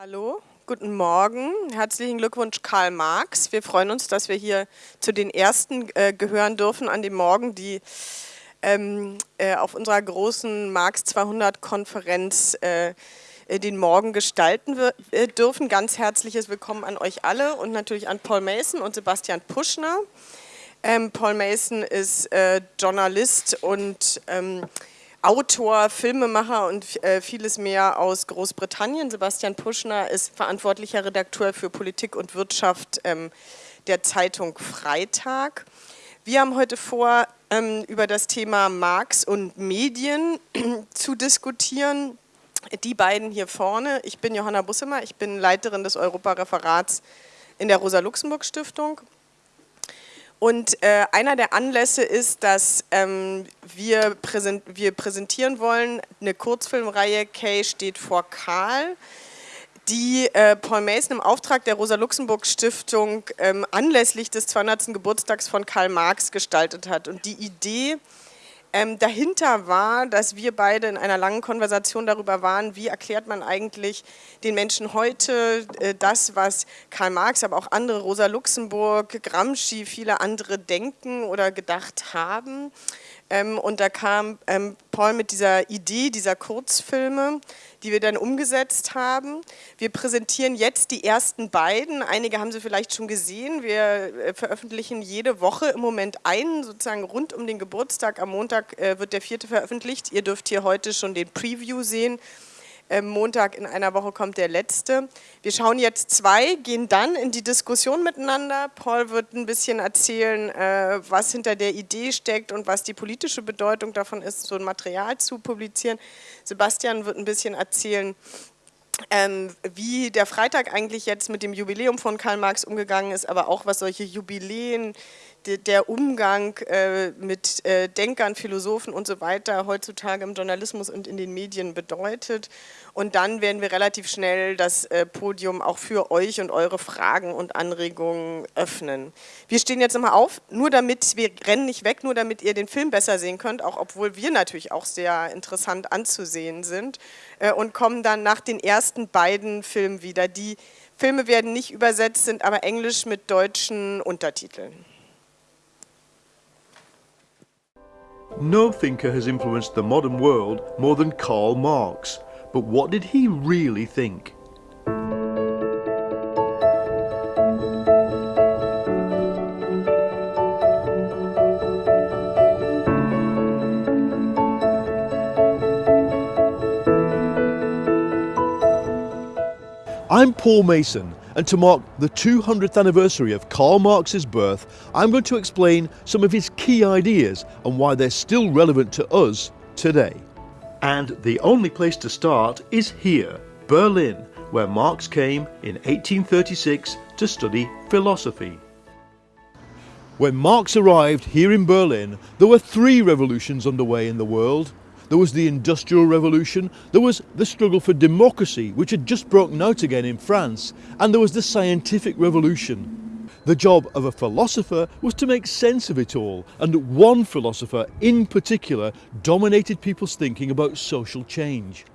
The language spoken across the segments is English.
Hallo, guten Morgen. Herzlichen Glückwunsch, Karl Marx. Wir freuen uns, dass wir hier zu den Ersten äh, gehören dürfen an dem Morgen, die ähm, äh, auf unserer großen Marx 200-Konferenz äh, äh, den Morgen gestalten äh, dürfen. Ganz herzliches Willkommen an euch alle und natürlich an Paul Mason und Sebastian Puschner. Ähm, Paul Mason ist äh, Journalist und ähm, Autor, Filmemacher und äh, vieles mehr aus Großbritannien. Sebastian Puschner ist verantwortlicher Redakteur für Politik und Wirtschaft ähm, der Zeitung Freitag. Wir haben heute vor, ähm, über das Thema Marx und Medien zu diskutieren. Die beiden hier vorne, ich bin Johanna Bussemer, ich bin Leiterin des Europareferats in der Rosa-Luxemburg-Stiftung und äh, einer der Anlässe ist, dass ähm, wir, präsent wir, präsentieren wollen eine Kurzfilmreihe Kay steht vor Karl, die äh, Paul Mason im Auftrag der Rosa-Luxemburg-Stiftung ähm, anlässlich des 200. Geburtstags von Karl Marx gestaltet hat. Und die Idee ähm, dahinter war, dass wir beide in einer langen Konversation darüber waren, wie erklärt man eigentlich den Menschen heute äh, das, was Karl Marx, aber auch andere, Rosa Luxemburg, Gramsci, viele andere denken oder gedacht haben. Ähm, und da kam ähm, Paul mit dieser Idee dieser Kurzfilme, die wir dann umgesetzt haben. Wir präsentieren jetzt die ersten beiden. Einige haben sie vielleicht schon gesehen. Wir äh, veröffentlichen jede Woche im Moment einen, sozusagen rund um den Geburtstag. Am Montag äh, wird der vierte veröffentlicht. Ihr dürft hier heute schon den Preview sehen. Montag in einer Woche kommt der letzte. Wir schauen jetzt zwei, gehen dann in die Diskussion miteinander. Paul wird ein bisschen erzählen, äh, was hinter der Idee steckt und was die politische Bedeutung davon ist, so ein Material zu publizieren. Sebastian wird ein bisschen erzählen, ähm, wie der Freitag eigentlich jetzt mit dem Jubiläum von Karl Marx umgegangen ist, aber auch was solche Jubiläen der Umgang äh, mit äh, Denkern, Philosophen und so weiter heutzutage im Journalismus und in den Medien bedeutet. Und dann werden wir relativ schnell das äh, Podium auch für euch und eure Fragen und Anregungen öffnen. Wir stehen jetzt nochmal auf, nur damit, wir rennen nicht weg, nur damit ihr den Film besser sehen könnt, auch obwohl wir natürlich auch sehr interessant anzusehen sind und kommen dann nach den ersten beiden Filmen wieder. Die Filme werden nicht übersetzt, sind aber englisch mit deutschen Untertiteln. No thinker has influenced the modern world more than Karl Marx. But what did he really think? I'm Paul Mason and to mark the 200th anniversary of Karl Marx's birth, I'm going to explain some of his key ideas and why they're still relevant to us today. And the only place to start is here, Berlin, where Marx came in 1836 to study philosophy. When Marx arrived here in Berlin, there were three revolutions underway in the world there was the Industrial Revolution, there was the struggle for democracy, which had just broken out again in France, and there was the Scientific Revolution. The job of a philosopher was to make sense of it all, and one philosopher in particular dominated people's thinking about social change.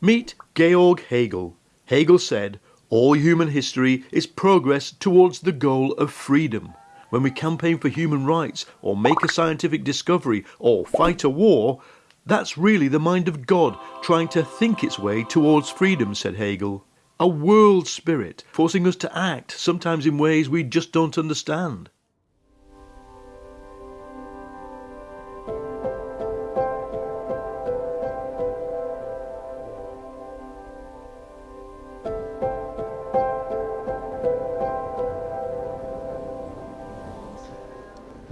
Meet Georg Hegel. Hegel said, all human history is progress towards the goal of freedom. When we campaign for human rights, or make a scientific discovery, or fight a war, that's really the mind of God trying to think its way towards freedom, said Hegel. A world spirit forcing us to act, sometimes in ways we just don't understand.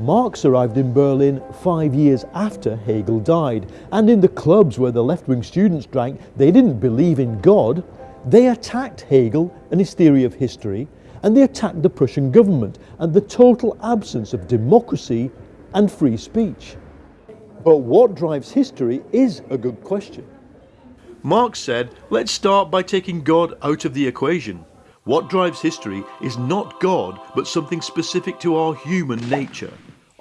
Marx arrived in Berlin five years after Hegel died, and in the clubs where the left-wing students drank, they didn't believe in God. They attacked Hegel and his theory of history, and they attacked the Prussian government and the total absence of democracy and free speech. But what drives history is a good question. Marx said, let's start by taking God out of the equation. What drives history is not God, but something specific to our human nature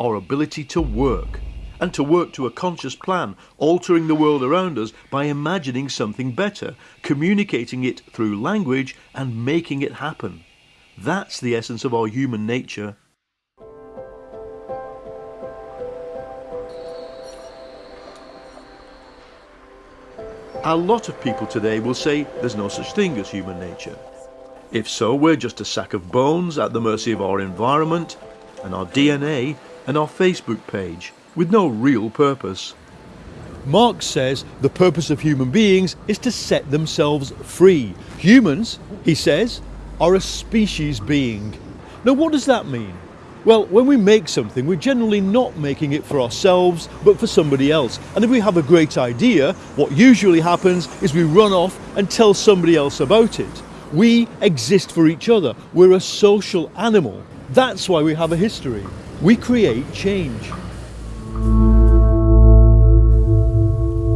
our ability to work. and to work to a conscious plan, altering the world around us by imagining something better, communicating it through language and making it happen. That's the essence of our human nature. A lot of people today will say there's no such thing as human nature. If so, we're just a sack of bones at the mercy of our environment and our DNA and our Facebook page with no real purpose. Marx says the purpose of human beings is to set themselves free. Humans, he says, are a species being. Now, what does that mean? Well, when we make something, we're generally not making it for ourselves, but for somebody else. And if we have a great idea, what usually happens is we run off and tell somebody else about it. We exist for each other. We're a social animal. That's why we have a history. We create change.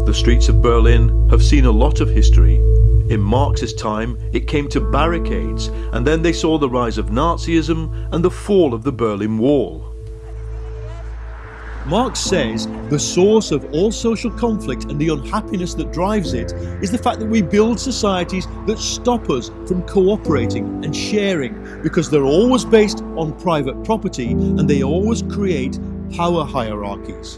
The streets of Berlin have seen a lot of history. In Marx's time, it came to barricades, and then they saw the rise of Nazism and the fall of the Berlin Wall. Marx says the source of all social conflict and the unhappiness that drives it is the fact that we build societies that stop us from cooperating and sharing because they're always based on private property and they always create power hierarchies.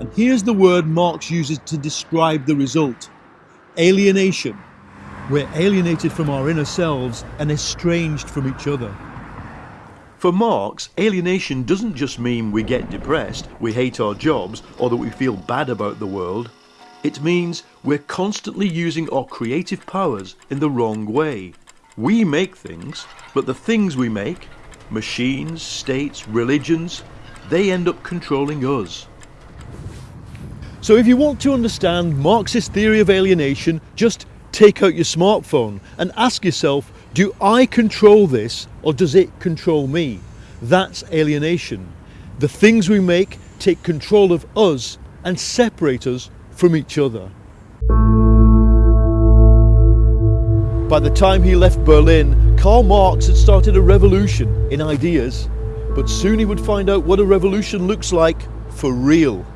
And here's the word Marx uses to describe the result alienation. We're alienated from our inner selves and estranged from each other. For Marx, alienation doesn't just mean we get depressed, we hate our jobs, or that we feel bad about the world. It means we're constantly using our creative powers in the wrong way. We make things, but the things we make, machines, states, religions, they end up controlling us. So if you want to understand Marxist theory of alienation, just take out your smartphone and ask yourself, do I control this or does it control me? That's alienation. The things we make take control of us and separate us from each other. By the time he left Berlin, Karl Marx had started a revolution in ideas, but soon he would find out what a revolution looks like for real.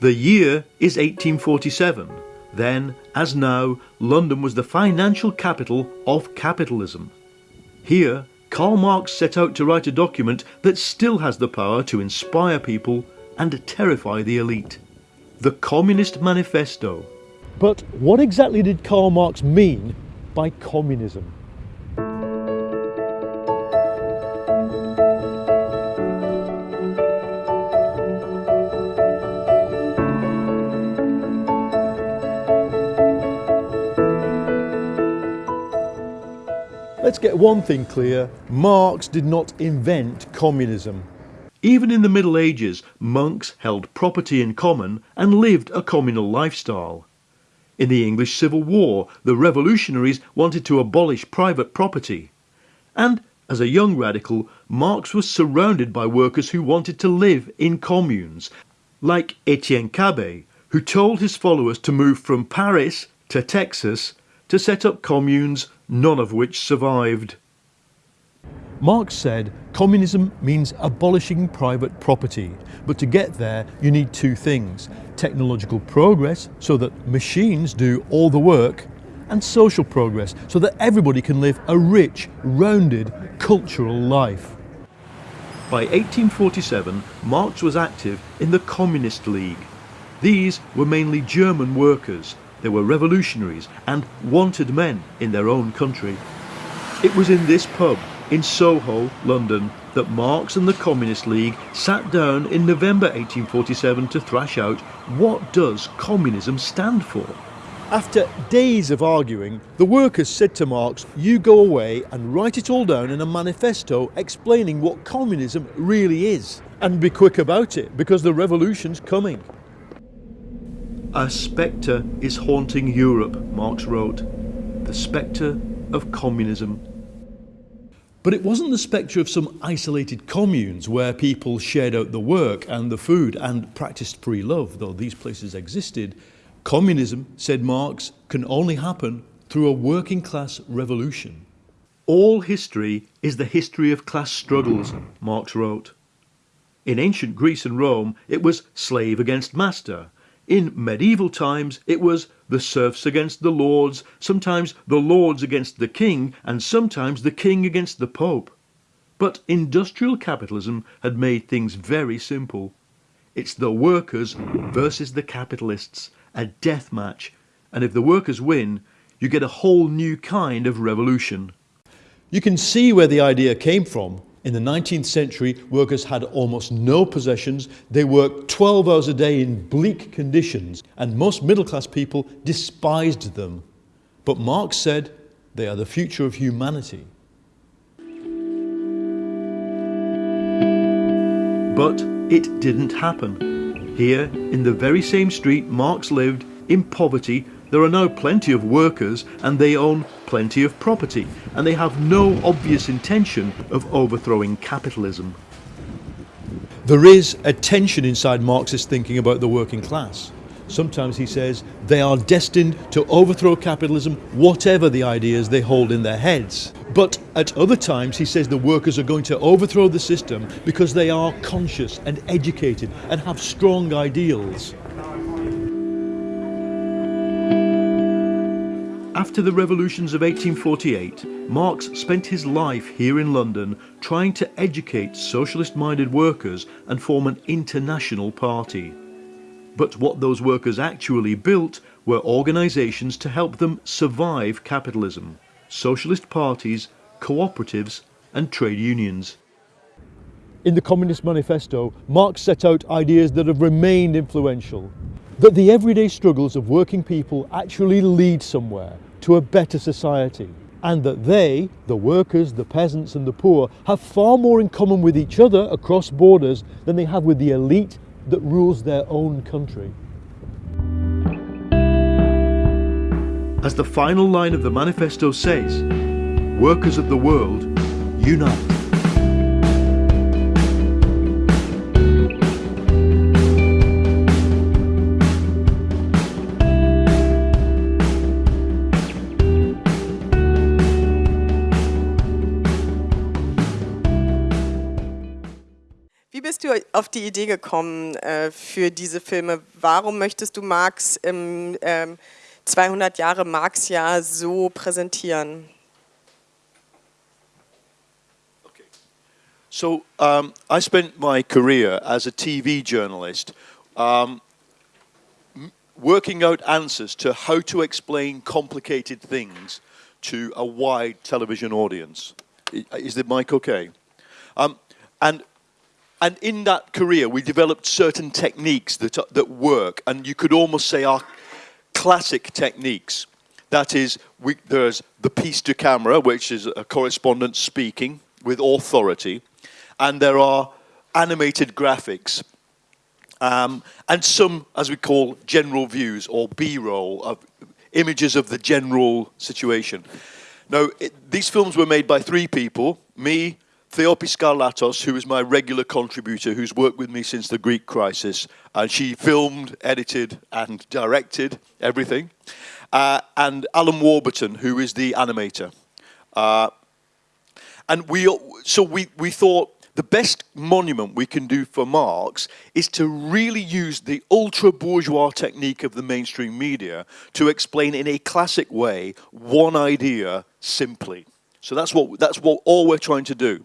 The year is 1847. Then, as now, London was the financial capital of capitalism. Here, Karl Marx set out to write a document that still has the power to inspire people and terrify the elite. The Communist Manifesto. But what exactly did Karl Marx mean by communism? Let's get one thing clear, Marx did not invent communism. Even in the Middle Ages, monks held property in common and lived a communal lifestyle. In the English Civil War, the revolutionaries wanted to abolish private property. And as a young radical, Marx was surrounded by workers who wanted to live in communes, like Etienne Cabet, who told his followers to move from Paris to Texas to set up communes none of which survived. Marx said communism means abolishing private property, but to get there you need two things technological progress so that machines do all the work, and social progress so that everybody can live a rich, rounded, cultural life. By 1847, Marx was active in the Communist League. These were mainly German workers they were revolutionaries and wanted men in their own country. It was in this pub in Soho, London, that Marx and the Communist League sat down in November 1847 to thrash out what does communism stand for. After days of arguing, the workers said to Marx, you go away and write it all down in a manifesto explaining what communism really is. And be quick about it, because the revolution's coming. A spectre is haunting Europe, Marx wrote. The spectre of communism. But it wasn't the spectre of some isolated communes where people shared out the work and the food and practiced free love, though these places existed. Communism, said Marx, can only happen through a working class revolution. All history is the history of class struggles, Marx wrote. In ancient Greece and Rome, it was slave against master. In medieval times, it was the serfs against the lords, sometimes the lords against the king, and sometimes the king against the pope. But industrial capitalism had made things very simple. It's the workers versus the capitalists, a death match, and if the workers win, you get a whole new kind of revolution. You can see where the idea came from in the 19th century, workers had almost no possessions. They worked 12 hours a day in bleak conditions, and most middle class people despised them. But Marx said they are the future of humanity. But it didn't happen. Here, in the very same street Marx lived, in poverty, there are now plenty of workers and they own plenty of property and they have no obvious intention of overthrowing capitalism. There is a tension inside Marxist thinking about the working class. Sometimes he says they are destined to overthrow capitalism, whatever the ideas they hold in their heads. But at other times, he says the workers are going to overthrow the system because they are conscious and educated and have strong ideals. After the revolutions of 1848, Marx spent his life here in London trying to educate socialist-minded workers and form an international party. But what those workers actually built were organisations to help them survive capitalism, socialist parties, cooperatives and trade unions. In the Communist Manifesto, Marx set out ideas that have remained influential, that the everyday struggles of working people actually lead somewhere, to a better society and that they, the workers, the peasants and the poor, have far more in common with each other across borders than they have with the elite that rules their own country. As the final line of the manifesto says, workers of the world, unite. Auf die Idee gekommen äh, für diese Filme? Warum möchtest du Marx im ähm, 200 Jahre Marx-Jahr so präsentieren? Okay. So um, I spent my career as a TV journalist um, working out answers to how to explain complicated things to a wide television audience. Is the mic okay? Um, and and in that career, we developed certain techniques that, that work, and you could almost say are classic techniques. That is, we, there's the piece to camera, which is a correspondent speaking with authority, and there are animated graphics, um, and some, as we call, general views or B-roll of images of the general situation. Now, it, these films were made by three people, me, Theopis Skarlatos, who is my regular contributor, who's worked with me since the Greek crisis, and she filmed, edited, and directed everything. Uh, and Alan Warburton, who is the animator. Uh, and we, so we, we thought the best monument we can do for Marx is to really use the ultra-bourgeois technique of the mainstream media to explain in a classic way one idea simply. So that's what, that's what all we're trying to do.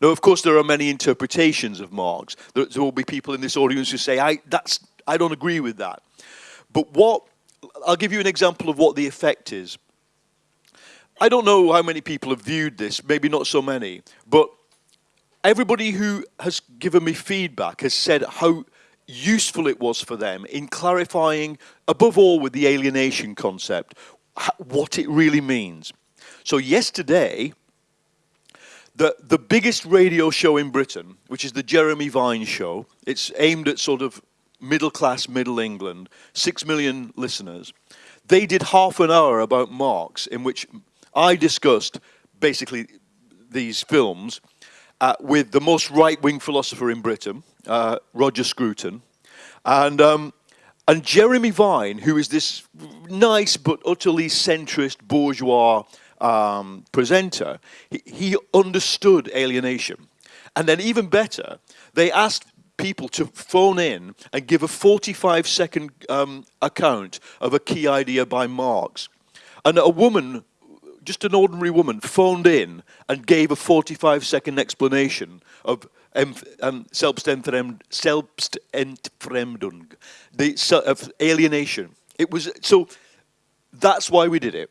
Now, of course, there are many interpretations of Marx. There, there will be people in this audience who say, I, that's, I don't agree with that. But what, I'll give you an example of what the effect is. I don't know how many people have viewed this, maybe not so many, but everybody who has given me feedback has said how useful it was for them in clarifying, above all with the alienation concept, what it really means. So yesterday, the, the biggest radio show in Britain, which is the Jeremy Vine show, it's aimed at sort of middle class, middle England, six million listeners. They did half an hour about Marx in which I discussed basically these films uh, with the most right-wing philosopher in Britain, uh, Roger Scruton, and um, and Jeremy Vine, who is this nice but utterly centrist bourgeois um, presenter, he, he understood alienation. And then even better, they asked people to phone in and give a 45 second um, account of a key idea by Marx. And a woman, just an ordinary woman, phoned in and gave a 45 second explanation of um, um, Selbstentfremdung, the, of alienation. It was, so that's why we did it.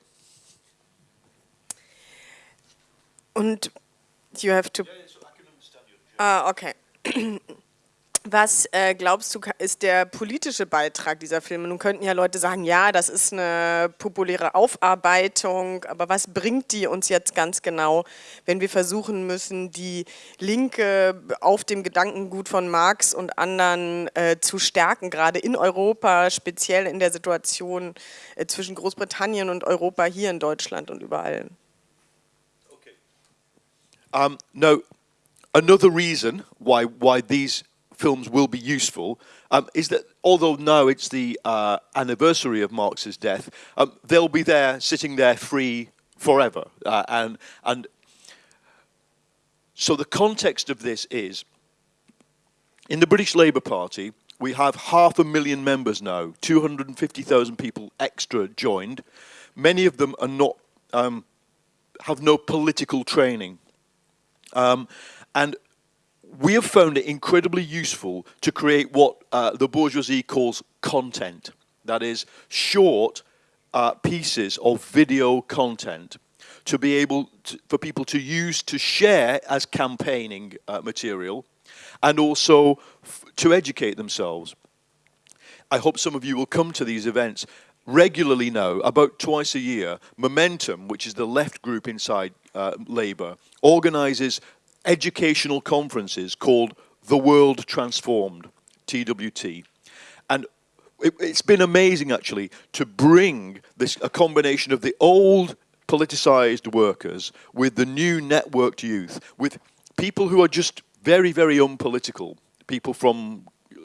And you have to... Ah, okay. Was äh, glaubst du, ist der politische Beitrag dieser Filme? Nun könnten ja Leute sagen, ja, das ist eine populäre Aufarbeitung, aber was bringt die uns jetzt ganz genau, wenn wir versuchen müssen, die Linke auf dem Gedankengut von Marx und anderen äh, zu stärken, gerade in Europa, speziell in der Situation äh, zwischen Großbritannien und Europa hier in Deutschland und überall? Um, no, another reason why, why these films will be useful um, is that although now it's the uh, anniversary of Marx's death, um, they'll be there, sitting there free forever. Uh, and, and so the context of this is, in the British Labour Party, we have half a million members now, 250,000 people extra joined. Many of them are not, um, have no political training. Um, and we have found it incredibly useful to create what uh, the bourgeoisie calls content. That is, short uh, pieces of video content to be able to, for people to use to share as campaigning uh, material and also to educate themselves. I hope some of you will come to these events regularly now, about twice a year, Momentum, which is the left group inside uh, Labour, organises educational conferences called The World Transformed, TWT. And it, has been amazing actually to bring this a combination of the old politicized workers with the new networked youth, with people who are just very, very unpolitical, people from uh,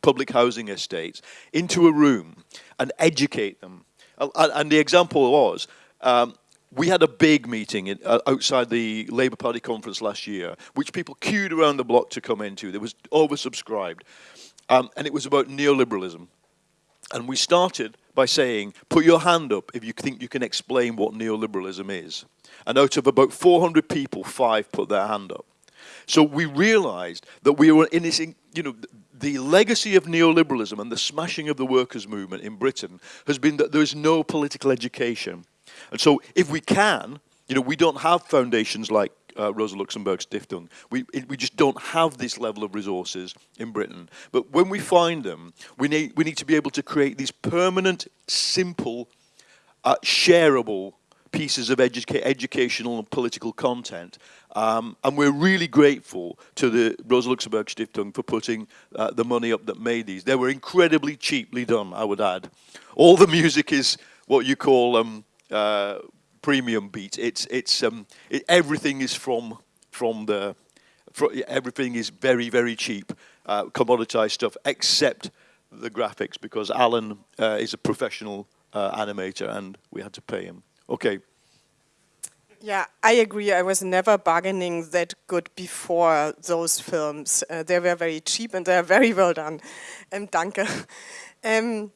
public housing estates, into a room and educate them. And the example was, um, we had a big meeting in, uh, outside the Labour Party conference last year, which people queued around the block to come into. It was oversubscribed. Um, and it was about neoliberalism. And we started by saying, put your hand up if you think you can explain what neoliberalism is. And out of about 400 people, five put their hand up. So we realized that we were in this, you know, the legacy of neoliberalism and the smashing of the workers' movement in Britain has been that there is no political education and so if we can, you know, we don't have foundations like uh, Rosa Luxemburg Stiftung. We, it, we just don't have this level of resources in Britain. But when we find them, we need, we need to be able to create these permanent, simple, uh, shareable pieces of educa educational and political content. Um, and we're really grateful to the Rosa Luxemburg Stiftung for putting uh, the money up that made these. They were incredibly cheaply done, I would add. All the music is what you call um, uh, PremiumBeat. It's it's um, it, everything is from from the everything is very very cheap uh, commoditized stuff except the graphics because Alan uh, is a professional uh, animator and we had to pay him. Okay. Yeah, I agree. I was never bargaining that good before those films. Uh, they were very cheap and they are very well done. Um, danke. Um,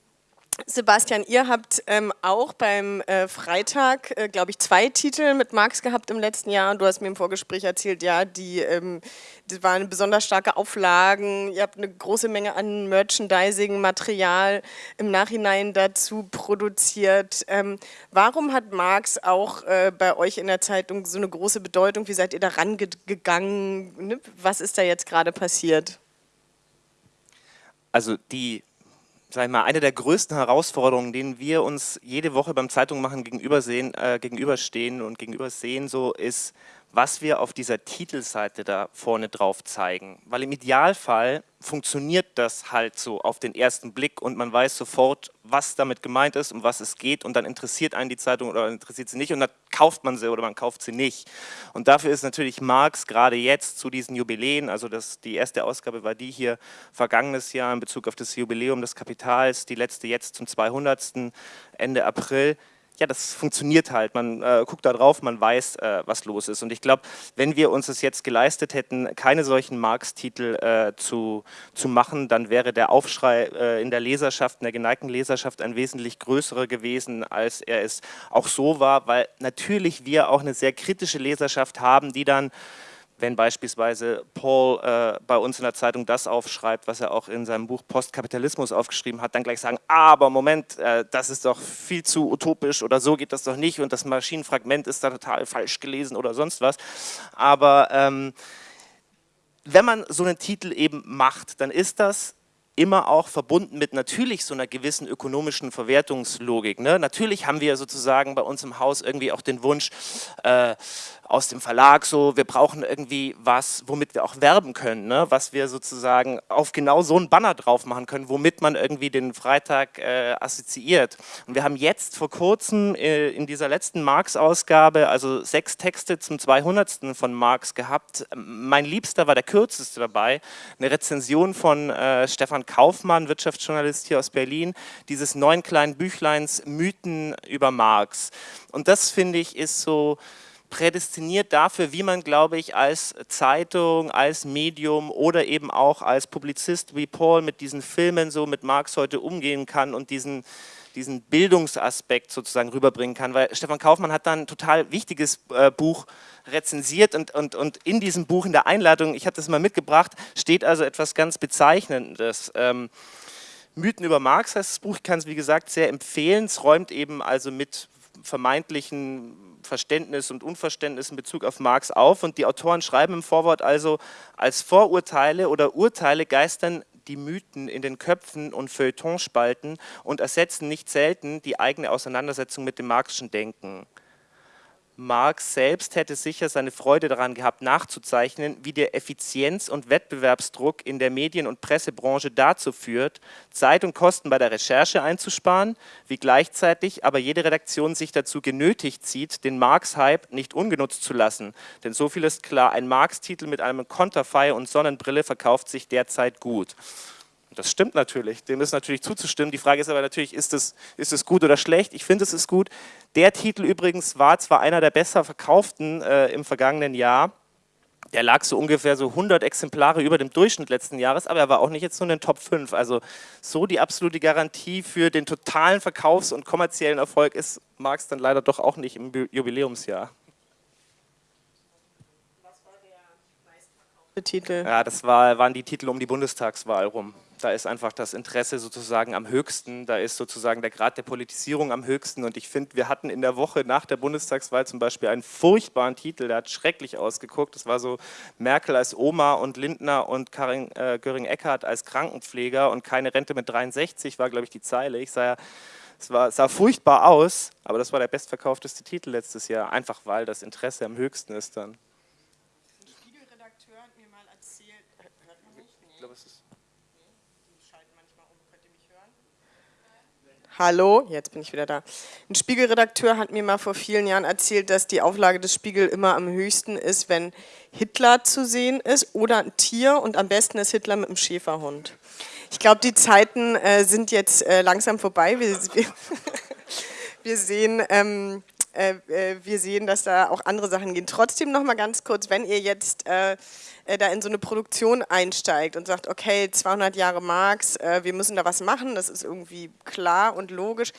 Sebastian, ihr habt ähm, auch beim äh, Freitag, äh, glaube ich, zwei Titel mit Marx gehabt im letzten Jahr. Und du hast mir im Vorgespräch erzählt, ja, die, ähm, das waren besonders starke Auflagen. Ihr habt eine große Menge an Merchandising-Material im Nachhinein dazu produziert. Ähm, warum hat Marx auch äh, bei euch in der Zeitung so eine große Bedeutung? Wie seid ihr da rangegangen? Ne? Was ist da jetzt gerade passiert? Also die sag ich mal, eine der größten Herausforderungen, denen wir uns jede Woche beim Zeitung machen gegenübersehen, äh, gegenüberstehen und gegenübersehen, so ist, was wir auf dieser Titelseite da vorne drauf zeigen. Weil im Idealfall funktioniert das halt so auf den ersten Blick und man weiß sofort, was damit gemeint ist, um was es geht und dann interessiert einen die Zeitung oder interessiert sie nicht und dann kauft man sie oder man kauft sie nicht. Und dafür ist natürlich Marx gerade jetzt zu diesen Jubiläen, also das, die erste Ausgabe war die hier vergangenes Jahr in Bezug auf das Jubiläum des Kapitals, die letzte jetzt zum 200. Ende April, ja, das funktioniert halt. Man äh, guckt da drauf, man weiß, äh, was los ist. Und ich glaube, wenn wir uns es jetzt geleistet hätten, keine solchen Marx-Titel äh, zu, zu machen, dann wäre der Aufschrei äh, in der Leserschaft, in der geneigten Leserschaft ein wesentlich größerer gewesen, als er es auch so war, weil natürlich wir auch eine sehr kritische Leserschaft haben, die dann wenn beispielsweise Paul äh, bei uns in der Zeitung das aufschreibt, was er auch in seinem Buch Postkapitalismus aufgeschrieben hat, dann gleich sagen, aber Moment, äh, das ist doch viel zu utopisch oder so geht das doch nicht und das Maschinenfragment ist da total falsch gelesen oder sonst was. Aber ähm, wenn man so einen Titel eben macht, dann ist das immer auch verbunden mit natürlich so einer gewissen ökonomischen Verwertungslogik. Ne? Natürlich haben wir sozusagen bei uns im Haus irgendwie auch den Wunsch, äh, aus dem Verlag so, wir brauchen irgendwie was, womit wir auch werben können, ne? was wir sozusagen auf genau so einen Banner drauf machen können, womit man irgendwie den Freitag äh, assoziiert. Und wir haben jetzt vor kurzem äh, in dieser letzten Marx-Ausgabe, also sechs Texte zum 200. von Marx gehabt. Mein Liebster war der kürzeste dabei, eine Rezension von äh, Stefan Kaufmann, Wirtschaftsjournalist hier aus Berlin, dieses neun kleinen Büchleins Mythen über Marx. Und das finde ich ist so, prädestiniert dafür, wie man, glaube ich, als Zeitung, als Medium oder eben auch als Publizist wie Paul mit diesen Filmen so mit Marx heute umgehen kann und diesen, diesen Bildungsaspekt sozusagen rüberbringen kann, weil Stefan Kaufmann hat dann ein total wichtiges äh, Buch rezensiert und, und, und in diesem Buch, in der Einladung, ich habe das mal mitgebracht, steht also etwas ganz Bezeichnendes. Ähm, Mythen über Marx heißt das Buch, ich kann es wie gesagt sehr empfehlen, es räumt eben also mit vermeintlichen Verständnis und Unverständnis in Bezug auf Marx auf. Und die Autoren schreiben im Vorwort also, als Vorurteile oder Urteile geistern die Mythen in den Köpfen und Feuilletonspalten und ersetzen nicht selten die eigene Auseinandersetzung mit dem marxischen Denken. Marx selbst hätte sicher seine Freude daran gehabt, nachzuzeichnen, wie der Effizienz- und Wettbewerbsdruck in der Medien- und Pressebranche dazu führt, Zeit und Kosten bei der Recherche einzusparen, wie gleichzeitig aber jede Redaktion sich dazu genötigt sieht, den Marx-Hype nicht ungenutzt zu lassen. Denn so viel ist klar, ein Marx-Titel mit einem Konterfei und Sonnenbrille verkauft sich derzeit gut. Das stimmt natürlich, dem ist natürlich zuzustimmen. Die Frage ist aber natürlich, ist es, ist es gut oder schlecht? Ich finde, es ist gut. Der Titel übrigens war zwar einer der besser verkauften äh, im vergangenen Jahr, der lag so ungefähr so 100 Exemplare über dem Durchschnitt letzten Jahres, aber er war auch nicht jetzt nur in den Top 5. Also so die absolute Garantie für den totalen Verkaufs- und kommerziellen Erfolg ist Marx dann leider doch auch nicht im Jubiläumsjahr. Was war der meistverkaufte Titel? Ja, das war, waren die Titel um die Bundestagswahl rum da ist einfach das Interesse sozusagen am höchsten, da ist sozusagen der Grad der Politisierung am höchsten. Und ich finde, wir hatten in der Woche nach der Bundestagswahl zum Beispiel einen furchtbaren Titel, der hat schrecklich ausgeguckt, das war so Merkel als Oma und Lindner und Karin äh, Göring-Eckardt als Krankenpfleger und keine Rente mit 63 war glaube ich die Zeile, ich sah ja, es war, sah furchtbar aus, aber das war der bestverkaufteste Titel letztes Jahr, einfach weil das Interesse am höchsten ist dann. Ein Spiegelredakteur hat mir mal erzählt, hört man nicht? Nee. Ich glaube, es ist Hallo, jetzt bin ich wieder da. Ein Spiegelredakteur hat mir mal vor vielen Jahren erzählt, dass die Auflage des Spiegel immer am höchsten ist, wenn Hitler zu sehen ist oder ein Tier und am besten ist Hitler mit einem Schäferhund. Ich glaube, die Zeiten äh, sind jetzt äh, langsam vorbei. Wir, wir, wir sehen, ähm, äh, äh, wir sehen, dass da auch andere Sachen gehen. Trotzdem noch mal ganz kurz, wenn ihr jetzt äh, äh, da in so eine Produktion einsteigt und sagt, okay, 200 Jahre Marx, äh, wir müssen da was machen, das ist irgendwie klar und logisch.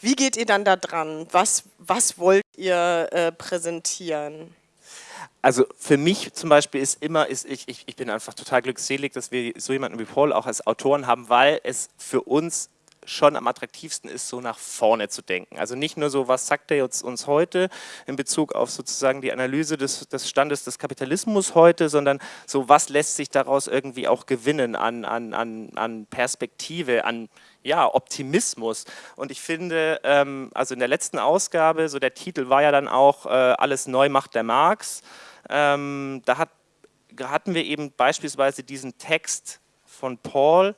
Wie geht ihr dann da dran? Was, was wollt ihr äh, präsentieren? Also für mich zum Beispiel ist immer, ist ich, ich, ich bin einfach total glückselig, dass wir so jemanden wie Paul auch als Autoren haben, weil es für uns schon am attraktivsten ist, so nach vorne zu denken. Also nicht nur so, was sagt er jetzt uns heute in Bezug auf sozusagen die Analyse des, des Standes des Kapitalismus heute, sondern so, was lässt sich daraus irgendwie auch gewinnen an, an, an, an Perspektive, an ja, Optimismus. Und ich finde, ähm, also in der letzten Ausgabe, so der Titel war ja dann auch äh, Alles neu macht der Marx. ähm, da hat, hatten wir eben beispielsweise diesen Text von Paul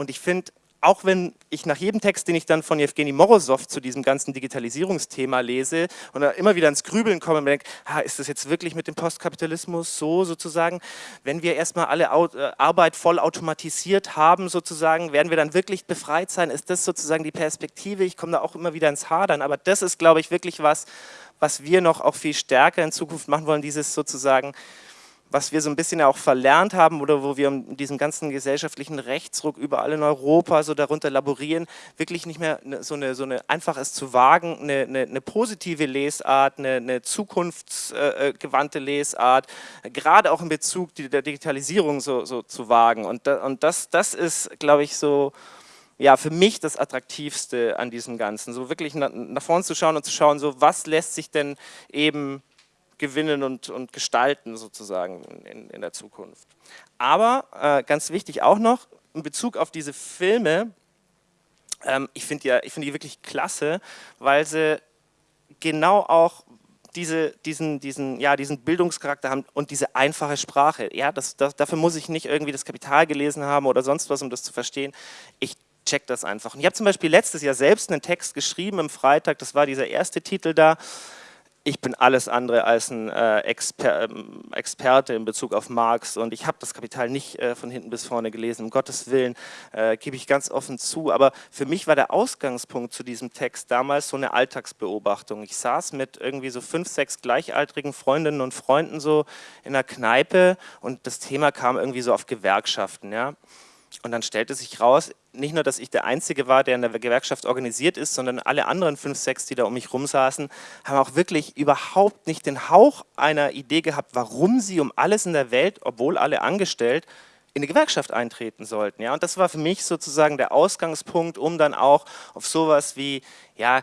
und ich finde, auch wenn ich nach jedem Text, den ich dann von Evgeny Morozov zu diesem ganzen Digitalisierungsthema lese und immer wieder ins Grübeln komme und denke, ah, ist das jetzt wirklich mit dem Postkapitalismus so sozusagen, wenn wir erstmal alle äh, Arbeit voll automatisiert haben sozusagen, werden wir dann wirklich befreit sein? Ist das sozusagen die Perspektive? Ich komme da auch immer wieder ins Hadern, aber das ist, glaube ich, wirklich was, was wir noch auch viel stärker in Zukunft machen wollen, dieses sozusagen was wir so ein bisschen auch verlernt haben oder wo wir in diesem ganzen gesellschaftlichen Rechtsruck überall in Europa so darunter laborieren, wirklich nicht mehr ne, so eine, so eine einfach es zu wagen, eine, eine, eine positive Lesart, eine, eine zukunftsgewandte Lesart, gerade auch in Bezug der Digitalisierung so, so zu wagen. Und, da, und das, das ist, glaube ich, so ja, für mich das Attraktivste an diesem Ganzen, so wirklich nach, nach vorne zu schauen und zu schauen, so was lässt sich denn eben gewinnen und, und gestalten sozusagen in, in der Zukunft. Aber äh, ganz wichtig auch noch, in Bezug auf diese Filme, ähm, ich finde ja, find die wirklich klasse, weil sie genau auch diese, diesen, diesen, ja, diesen Bildungscharakter haben und diese einfache Sprache. Ja, das, das, dafür muss ich nicht irgendwie das Kapital gelesen haben oder sonst was, um das zu verstehen. Ich check das einfach. Und ich habe zum Beispiel letztes Jahr selbst einen Text geschrieben im Freitag, das war dieser erste Titel da, ich bin alles andere als ein äh, Exper ähm, Experte in Bezug auf Marx und ich habe das Kapital nicht äh, von hinten bis vorne gelesen, um Gottes Willen, äh, gebe ich ganz offen zu, aber für mich war der Ausgangspunkt zu diesem Text damals so eine Alltagsbeobachtung. Ich saß mit irgendwie so fünf, sechs gleichaltrigen Freundinnen und Freunden so in der Kneipe und das Thema kam irgendwie so auf Gewerkschaften, ja. Und dann stellte sich raus, nicht nur, dass ich der Einzige war, der in der Gewerkschaft organisiert ist, sondern alle anderen fünf, sechs, die da um mich rum saßen, haben auch wirklich überhaupt nicht den Hauch einer Idee gehabt, warum sie um alles in der Welt, obwohl alle angestellt, in eine Gewerkschaft eintreten sollten. Ja? Und das war für mich sozusagen der Ausgangspunkt, um dann auch auf sowas wie, ja,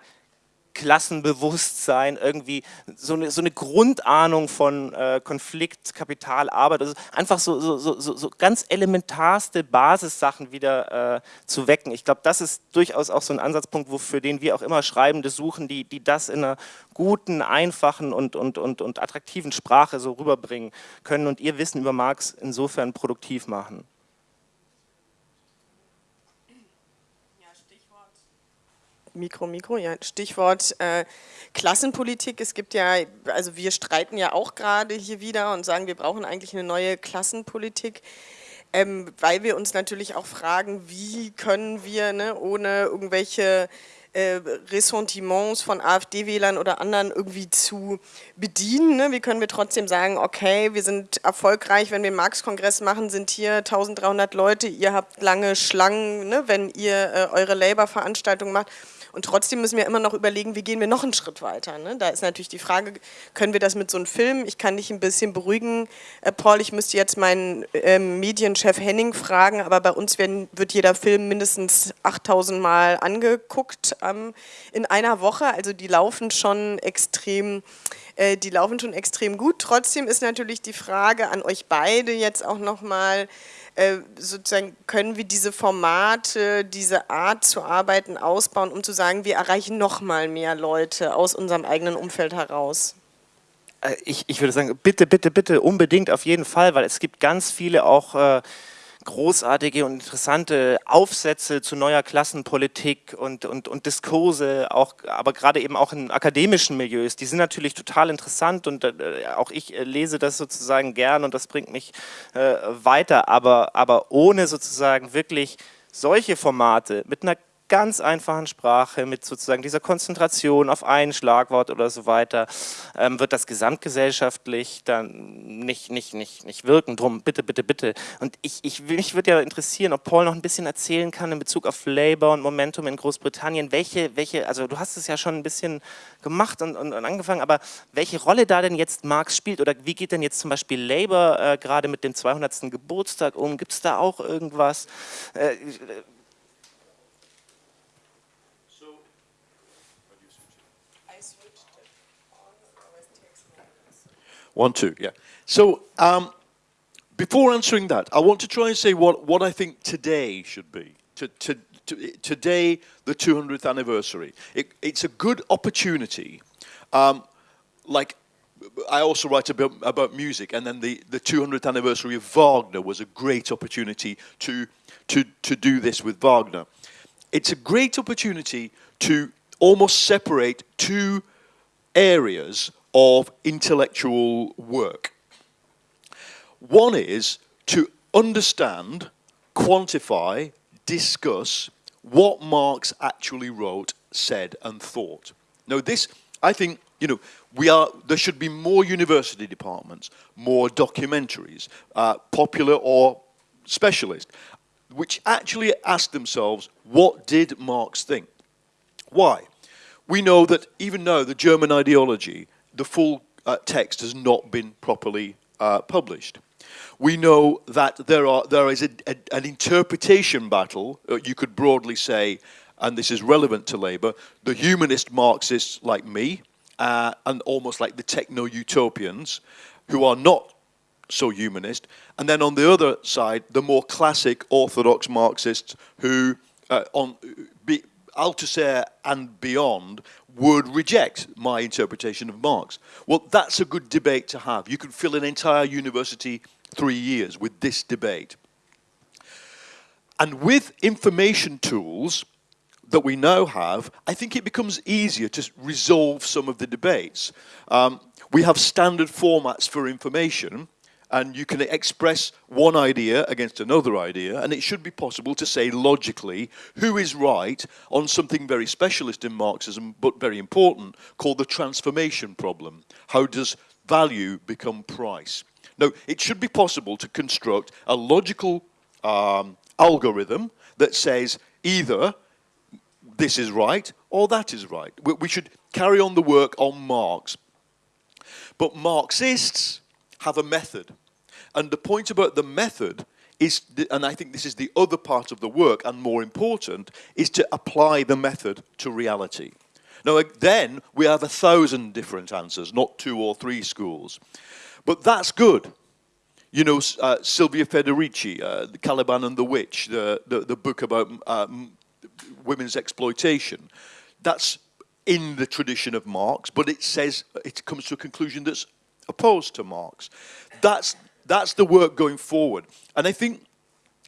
Klassenbewusstsein, irgendwie so eine, so eine Grundahnung von äh, Konflikt, Kapital, Arbeit, also einfach so, so, so, so ganz elementarste Basissachen wieder äh, zu wecken. Ich glaube, das ist durchaus auch so ein Ansatzpunkt, für den wir auch immer Schreibende suchen, die, die das in einer guten, einfachen und, und, und, und attraktiven Sprache so rüberbringen können und ihr Wissen über Marx insofern produktiv machen. Mikro, Mikro, ja, Stichwort äh, Klassenpolitik. Es gibt ja, also wir streiten ja auch gerade hier wieder und sagen, wir brauchen eigentlich eine neue Klassenpolitik. Ähm, weil wir uns natürlich auch fragen, wie können wir ne, ohne irgendwelche äh, Ressentiments von AfD-Wählern oder anderen irgendwie zu bedienen. Ne? Wie können wir trotzdem sagen, okay, wir sind erfolgreich, wenn wir einen Marx-Kongress machen, sind hier 1300 Leute, ihr habt lange Schlangen, ne, wenn ihr äh, eure Labour-Veranstaltung macht. Und trotzdem müssen wir immer noch überlegen, wie gehen wir noch einen Schritt weiter. Ne? Da ist natürlich die Frage, können wir das mit so einem Film? Ich kann dich ein bisschen beruhigen, äh, Paul, ich müsste jetzt meinen äh, Medienchef Henning fragen, aber bei uns werden, wird jeder Film mindestens 8000 Mal angeguckt ähm, in einer Woche. Also die laufen schon extrem äh, die laufen schon extrem gut. Trotzdem ist natürlich die Frage an euch beide jetzt auch nochmal, sozusagen können wir diese Formate, diese Art zu arbeiten ausbauen, um zu sagen, wir erreichen noch mal mehr Leute aus unserem eigenen Umfeld heraus? Äh, ich, ich würde sagen, bitte, bitte, bitte, unbedingt auf jeden Fall, weil es gibt ganz viele auch äh, großartige und interessante Aufsätze zu neuer Klassenpolitik und, und, und Diskurse, auch, aber gerade eben auch in akademischen Milieus. Die sind natürlich total interessant und äh, auch ich äh, lese das sozusagen gern und das bringt mich äh, weiter, aber, aber ohne sozusagen wirklich solche Formate mit einer ganz einfachen Sprache, mit sozusagen dieser Konzentration auf ein Schlagwort oder so weiter, ähm, wird das gesamtgesellschaftlich dann nicht, nicht, nicht, nicht wirken. Drum, bitte, bitte, bitte. Und ich, ich, mich würde ja interessieren, ob Paul noch ein bisschen erzählen kann in Bezug auf Labour und Momentum in Großbritannien, welche, welche also du hast es ja schon ein bisschen gemacht und, und, und angefangen, aber welche Rolle da denn jetzt Marx spielt oder wie geht denn jetzt zum Beispiel Labour äh, gerade mit dem 200. Geburtstag um? Gibt es da auch irgendwas? Äh, One, two, yeah. So, um, before answering that, I want to try and say what, what I think today should be. To, to, to, today, the 200th anniversary. It, it's a good opportunity, um, like I also write about, about music, and then the, the 200th anniversary of Wagner was a great opportunity to, to, to do this with Wagner. It's a great opportunity to almost separate two areas of intellectual work. One is to understand, quantify, discuss what Marx actually wrote, said, and thought. Now, this, I think, you know, we are, there should be more university departments, more documentaries, uh, popular or specialist, which actually ask themselves, what did Marx think? Why? We know that even now the German ideology, the full uh, text has not been properly uh, published. We know that there, are, there is a, a, an interpretation battle, uh, you could broadly say, and this is relevant to Labour, the humanist Marxists like me, uh, and almost like the techno-utopians, who are not so humanist, and then on the other side, the more classic orthodox Marxists who, uh, on be, Althusser and beyond, would reject my interpretation of Marx. Well, that's a good debate to have. You could fill an entire university three years with this debate. And with information tools that we now have, I think it becomes easier to resolve some of the debates. Um, we have standard formats for information, and you can express one idea against another idea, and it should be possible to say logically who is right on something very specialist in Marxism, but very important, called the transformation problem. How does value become price? Now, it should be possible to construct a logical um, algorithm that says either this is right or that is right. We, we should carry on the work on Marx. But Marxists have a method. And the point about the method is, and I think this is the other part of the work and more important, is to apply the method to reality. Now then we have a thousand different answers, not two or three schools. But that's good. You know, uh, Silvia Federici, uh, The Caliban and the Witch, the, the, the book about um, women's exploitation. That's in the tradition of Marx, but it says, it comes to a conclusion that's opposed to Marx. That's, that's the work going forward. And I think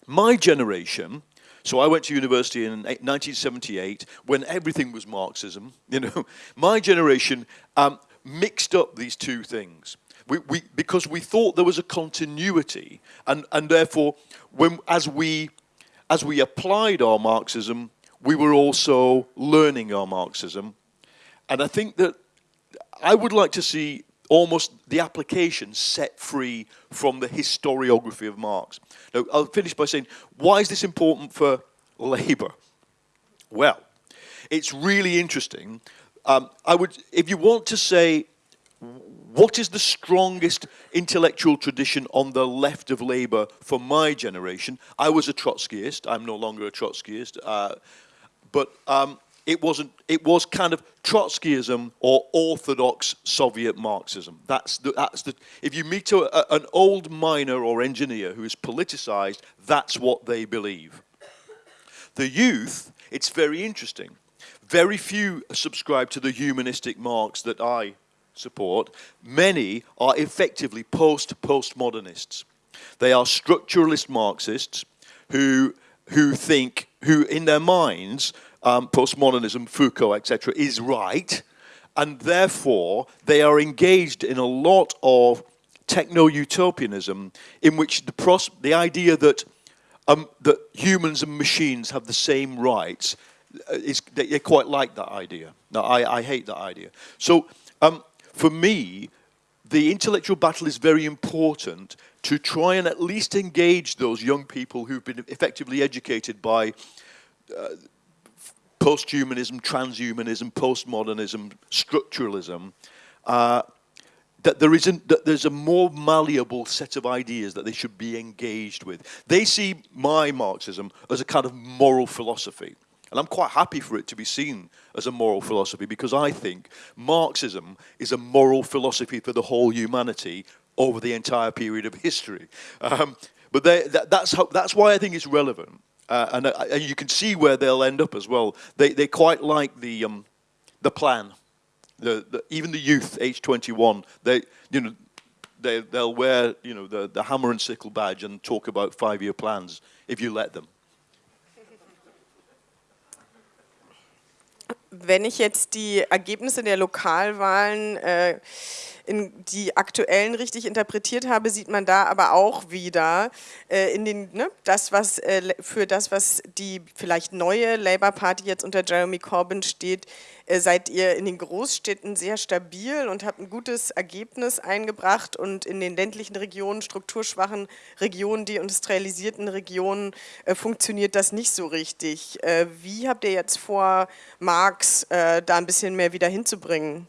my generation, so I went to university in 1978 when everything was Marxism, you know, my generation um, mixed up these two things we, we, because we thought there was a continuity, and, and therefore, when, as, we, as we applied our Marxism, we were also learning our Marxism. And I think that I would like to see almost the application set free from the historiography of Marx. Now, I'll finish by saying, why is this important for Labour? Well, it's really interesting. Um, I would, if you want to say what is the strongest intellectual tradition on the left of Labour for my generation? I was a Trotskyist. I'm no longer a Trotskyist. Uh, but um, it wasn't. It was kind of Trotskyism or orthodox Soviet Marxism. That's the. That's the. If you meet a, a, an old miner or engineer who is politicized, that's what they believe. The youth. It's very interesting. Very few subscribe to the humanistic Marx that I support, many are effectively post-postmodernists. They are structuralist Marxists who, who think, who in their minds, um, postmodernism, Foucault, etc., is right, and therefore they are engaged in a lot of techno-utopianism in which the, the idea that, um, that humans and machines have the same rights uh, is they quite like that idea. Now, I, I hate that idea. So um, for me, the intellectual battle is very important to try and at least engage those young people who've been effectively educated by uh, post-humanism, transhumanism, postmodernism, structuralism, uh, that there isn't that there's a more malleable set of ideas that they should be engaged with. They see my Marxism as a kind of moral philosophy. And I'm quite happy for it to be seen as a moral philosophy because I think Marxism is a moral philosophy for the whole humanity over the entire period of history. Um, but they, that, that's, how, that's why I think it's relevant. Uh, and, uh, and, you can see where they'll end up as well. They, they quite like the, um, the plan. the, the, even the youth, age 21, they, you know, they, they'll wear, you know, the, the hammer and sickle badge and talk about five-year plans if you let them. Wenn ich jetzt die Ergebnisse der Lokalwahlen äh, in die aktuellen richtig interpretiert habe, sieht man da aber auch wieder äh, in den, ne, das, was, äh, für das, was die vielleicht neue Labour Party jetzt unter Jeremy Corbyn steht, äh, seid ihr in den Großstädten sehr stabil und habt ein gutes Ergebnis eingebracht und in den ländlichen Regionen, strukturschwachen Regionen, deindustrialisierten Regionen äh, funktioniert das nicht so richtig. Äh, wie habt ihr jetzt vor, Marx äh, da ein bisschen mehr wieder hinzubringen?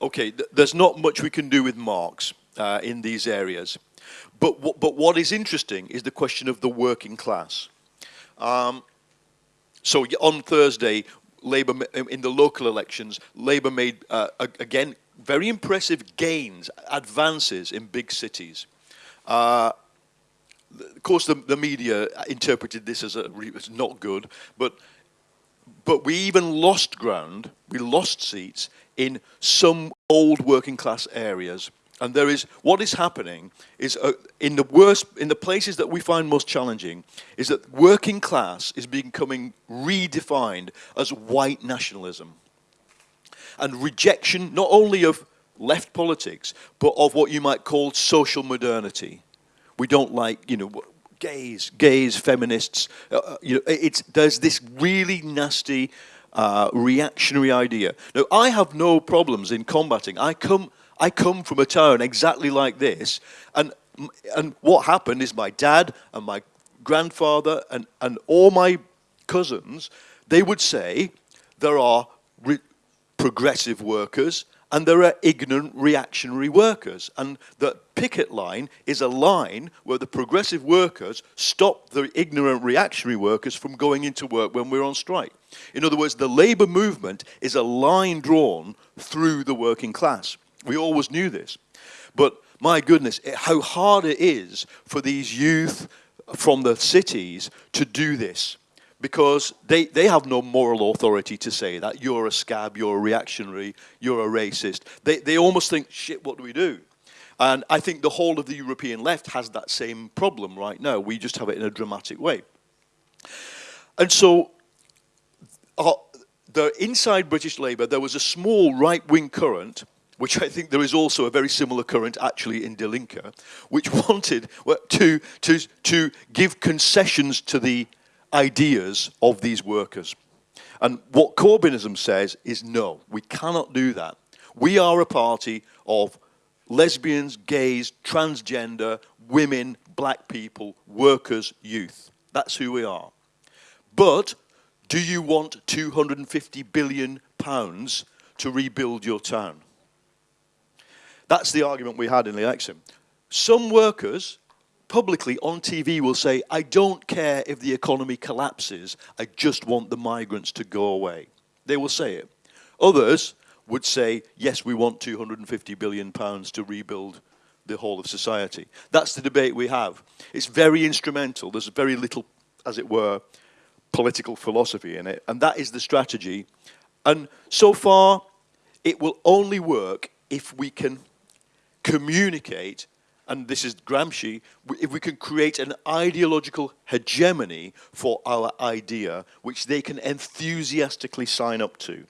okay, there's not much we can do with Marx uh, in these areas. But, but what is interesting is the question of the working class. Um, so on Thursday, Labour in the local elections, Labour made uh, again very impressive gains, advances in big cities. Uh, of course, the, the, media interpreted this as, a, as not good, but but we even lost ground, we lost seats in some old working class areas. And there is, what is happening is uh, in the worst, in the places that we find most challenging, is that working class is becoming redefined as white nationalism. And rejection not only of left politics, but of what you might call social modernity. We don't like, you know, gays, gays, feminists. Uh, uh, you know, it's, there's this really nasty uh, reactionary idea. Now, I have no problems in combating. I come, I come from a town exactly like this, and, and what happened is my dad and my grandfather and, and all my cousins, they would say there are progressive workers and there are ignorant reactionary workers. And the picket line is a line where the progressive workers stop the ignorant reactionary workers from going into work when we're on strike. In other words, the labor movement is a line drawn through the working class. We always knew this. But my goodness, how hard it is for these youth from the cities to do this because they, they have no moral authority to say that you're a scab, you're a reactionary, you're a racist. They, they almost think, shit, what do we do? And I think the whole of the European left has that same problem right now. We just have it in a dramatic way. And so, uh, the inside British Labour, there was a small right-wing current which I think there is also a very similar current actually in Die Linke, which wanted to, to, to give concessions to the ideas of these workers. And what Corbynism says is no, we cannot do that. We are a party of lesbians, gays, transgender, women, black people, workers, youth. That's who we are. But do you want 250 billion pounds to rebuild your town? That's the argument we had in the election. Some workers publicly on TV will say, I don't care if the economy collapses, I just want the migrants to go away. They will say it. Others would say, yes, we want 250 billion pounds to rebuild the whole of society. That's the debate we have. It's very instrumental. There's very little, as it were, political philosophy in it. And that is the strategy. And so far, it will only work if we can communicate and this is Gramsci, if we can create an ideological hegemony for our idea, which they can enthusiastically sign up to.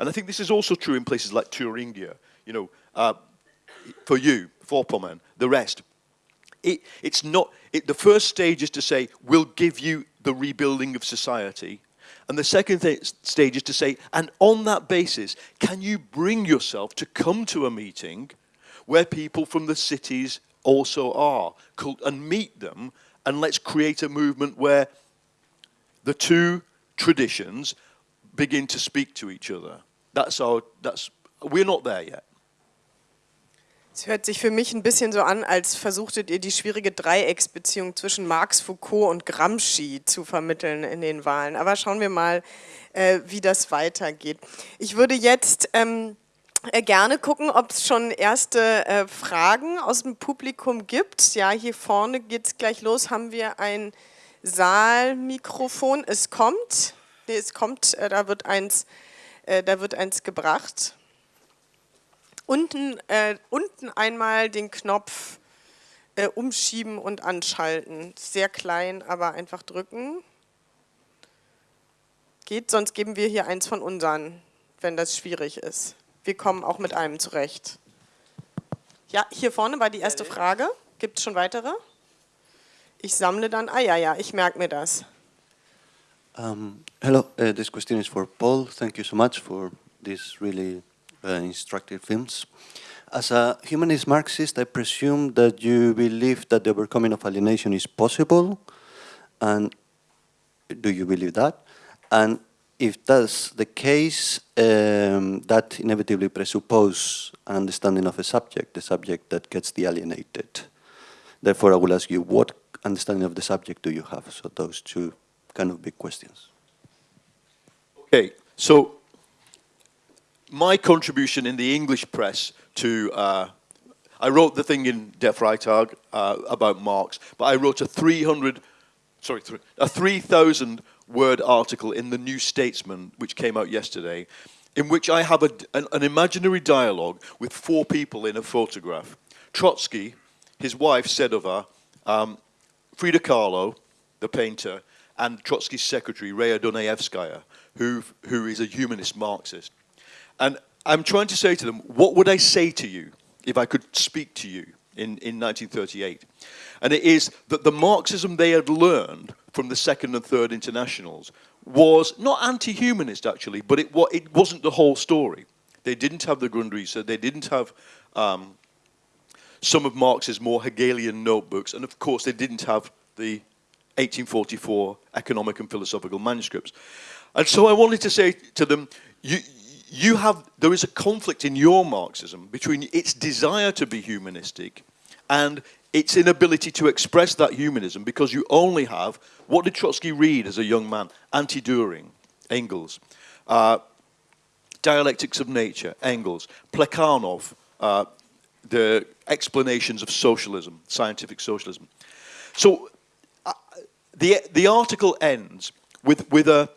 And I think this is also true in places like Thuringia, you know, uh, for you, Vorpommern, the rest. It, it's not, it, the first stage is to say, we'll give you the rebuilding of society. And the second stage is to say, and on that basis, can you bring yourself to come to a meeting where people from the cities also are, and meet them, and let's create a movement where the two traditions begin to speak to each other. That's our, that's, we're not there yet. Es hört sich für mich ein bisschen so an, als versuchtet ihr die schwierige Dreiecksbeziehung zwischen Marx, Foucault und Gramsci zu vermitteln in den Wahlen. Aber schauen wir mal, äh, wie das weitergeht. Ich würde jetzt ähm, äh, gerne gucken, ob es schon erste äh, Fragen aus dem Publikum gibt. Ja, hier vorne geht es gleich los. Haben wir ein Saalmikrofon? Es kommt. Nee, es kommt, äh, da wird eins Äh, da wird eins gebracht. Unten, äh, unten einmal den Knopf äh, umschieben und anschalten. Sehr klein, aber einfach drücken. Geht, sonst geben wir hier eins von unseren, wenn das schwierig ist. Wir kommen auch mit einem zurecht. Ja, hier vorne war die erste Frage. Gibt es schon weitere? Ich sammle dann, ah ja, ja, ich merke mir das. Um, hello, uh, this question is for Paul. Thank you so much for these really uh, instructive films. As a humanist Marxist, I presume that you believe that the overcoming of alienation is possible. And do you believe that? And if that's the case, um, that inevitably presupposes an understanding of a subject, the subject that gets alienated. Therefore, I will ask you, what understanding of the subject do you have? So those two kind of big questions. Okay, so my contribution in the English press to, uh, I wrote the thing in Der Freitag uh, about Marx, but I wrote a 300, sorry, a 3,000 word article in the New Statesman, which came out yesterday, in which I have a, an, an imaginary dialogue with four people in a photograph. Trotsky, his wife Sedova, um, Frida Kahlo, the painter, and Trotsky's secretary, Raya Dunayevskaya, who, who is a humanist Marxist. And I'm trying to say to them, what would I say to you if I could speak to you in, in 1938? And it is that the Marxism they had learned from the second and third internationals was not anti-humanist actually, but it, it wasn't the whole story. They didn't have the Grundrisse, they didn't have um, some of Marx's more Hegelian notebooks, and of course they didn't have the 1844 economic and philosophical manuscripts. And so I wanted to say to them, you, you have, there is a conflict in your Marxism between its desire to be humanistic and its inability to express that humanism because you only have, what did Trotsky read as a young man? Anti-Dühring, Engels. Uh, Dialectics of Nature, Engels. Plekhanov, uh, the explanations of socialism, scientific socialism. So uh, the, the article ends with, with a,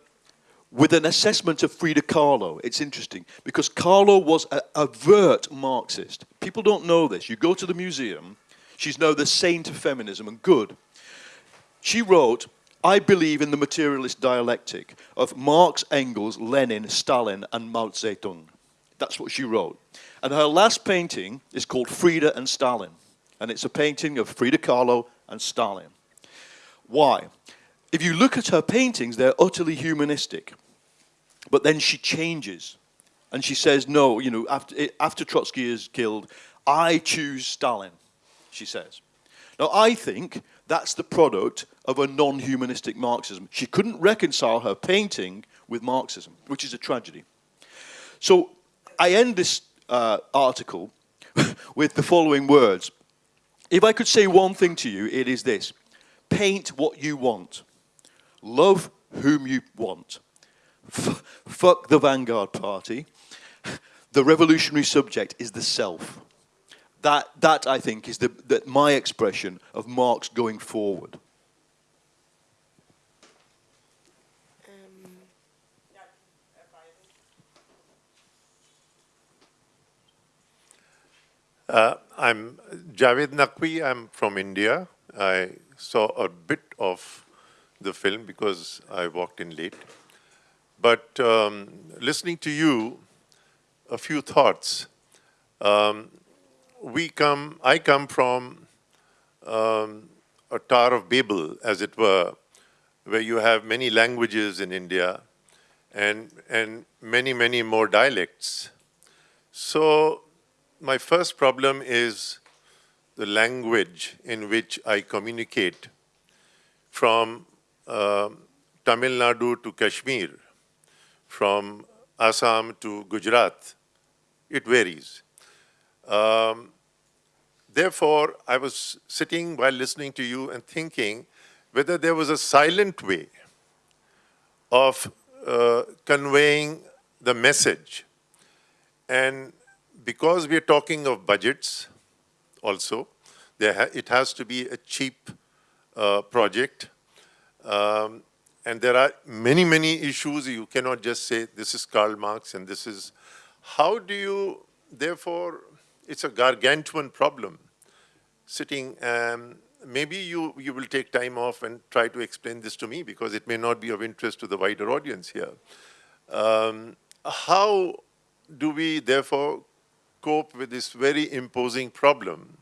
with an assessment of Frida Kahlo. It's interesting because Kahlo was a overt Marxist. People don't know this. You go to the museum, she's now the saint of feminism and good. She wrote, I believe in the materialist dialectic of Marx, Engels, Lenin, Stalin, and Mao Zedong. That's what she wrote. And her last painting is called Frida and Stalin. And it's a painting of Frida Kahlo and Stalin. Why? If you look at her paintings, they're utterly humanistic. But then she changes. And she says, no, you know, after, after Trotsky is killed, I choose Stalin, she says. Now, I think that's the product of a non-humanistic Marxism. She couldn't reconcile her painting with Marxism, which is a tragedy. So I end this uh, article with the following words. If I could say one thing to you, it is this. Paint what you want. Love whom you want. F fuck the Vanguard Party. The revolutionary subject is the self. That, that I think, is the, that my expression of Marx going forward. Uh, I'm Javed Naqvi. I'm from India. I saw a bit of the film because I walked in late. But um, listening to you, a few thoughts. Um, we come, I come from um, a Tower of Babel, as it were, where you have many languages in India and, and many, many more dialects. So my first problem is the language in which I communicate from Tamil Nadu to Kashmir, from Assam to Gujarat, it varies. Um, therefore, I was sitting while listening to you and thinking whether there was a silent way of uh, conveying the message. And because we're talking of budgets also, ha it has to be a cheap uh, project um, and there are many, many issues. You cannot just say this is Karl Marx and this is, how do you, therefore, it's a gargantuan problem. Sitting, um, maybe you, you will take time off and try to explain this to me because it may not be of interest to the wider audience here. Um, how do we therefore cope with this very imposing problem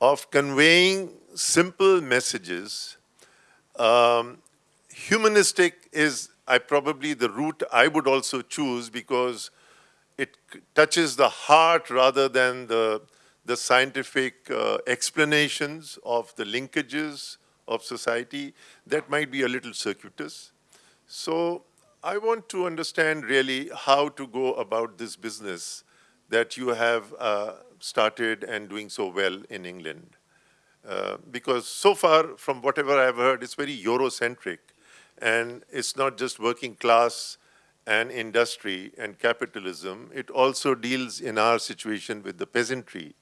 of conveying simple messages. Um, humanistic is I probably the route I would also choose because it touches the heart rather than the, the scientific uh, explanations of the linkages of society. That might be a little circuitous. So I want to understand really how to go about this business that you have uh, started and doing so well in England. Uh, because so far, from whatever I've heard, it's very Eurocentric. And it's not just working class and industry and capitalism. It also deals in our situation with the peasantry,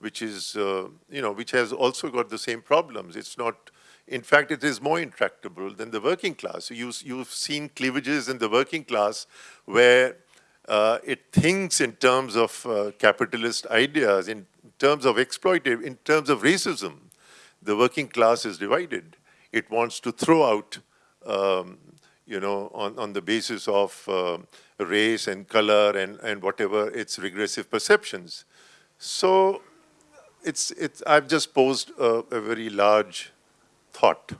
which is, uh, you know, which has also got the same problems. It's not, in fact, it is more intractable than the working class. You, you've seen cleavages in the working class where uh, it thinks in terms of uh, capitalist ideas, in terms of exploitative, in terms of racism. The working class is divided. It wants to throw out, um, you know, on, on the basis of uh, race and color and, and whatever its regressive perceptions. So it's, it's, I've just posed a, a very large thought.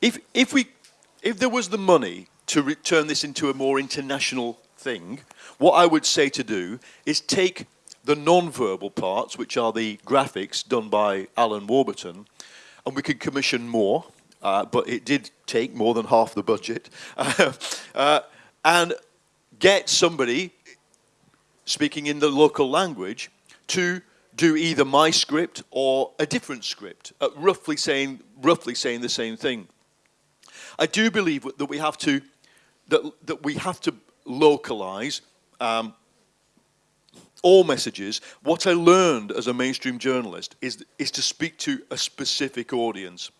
If, if, we, if there was the money to turn this into a more international thing, what I would say to do is take the non-verbal parts, which are the graphics done by Alan Warburton, and we could commission more, uh, but it did take more than half the budget, uh, and get somebody speaking in the local language to do either my script or a different script, uh, roughly saying roughly saying the same thing. I do believe that we have to that that we have to localize um, all messages. What I learned as a mainstream journalist is is to speak to a specific audience.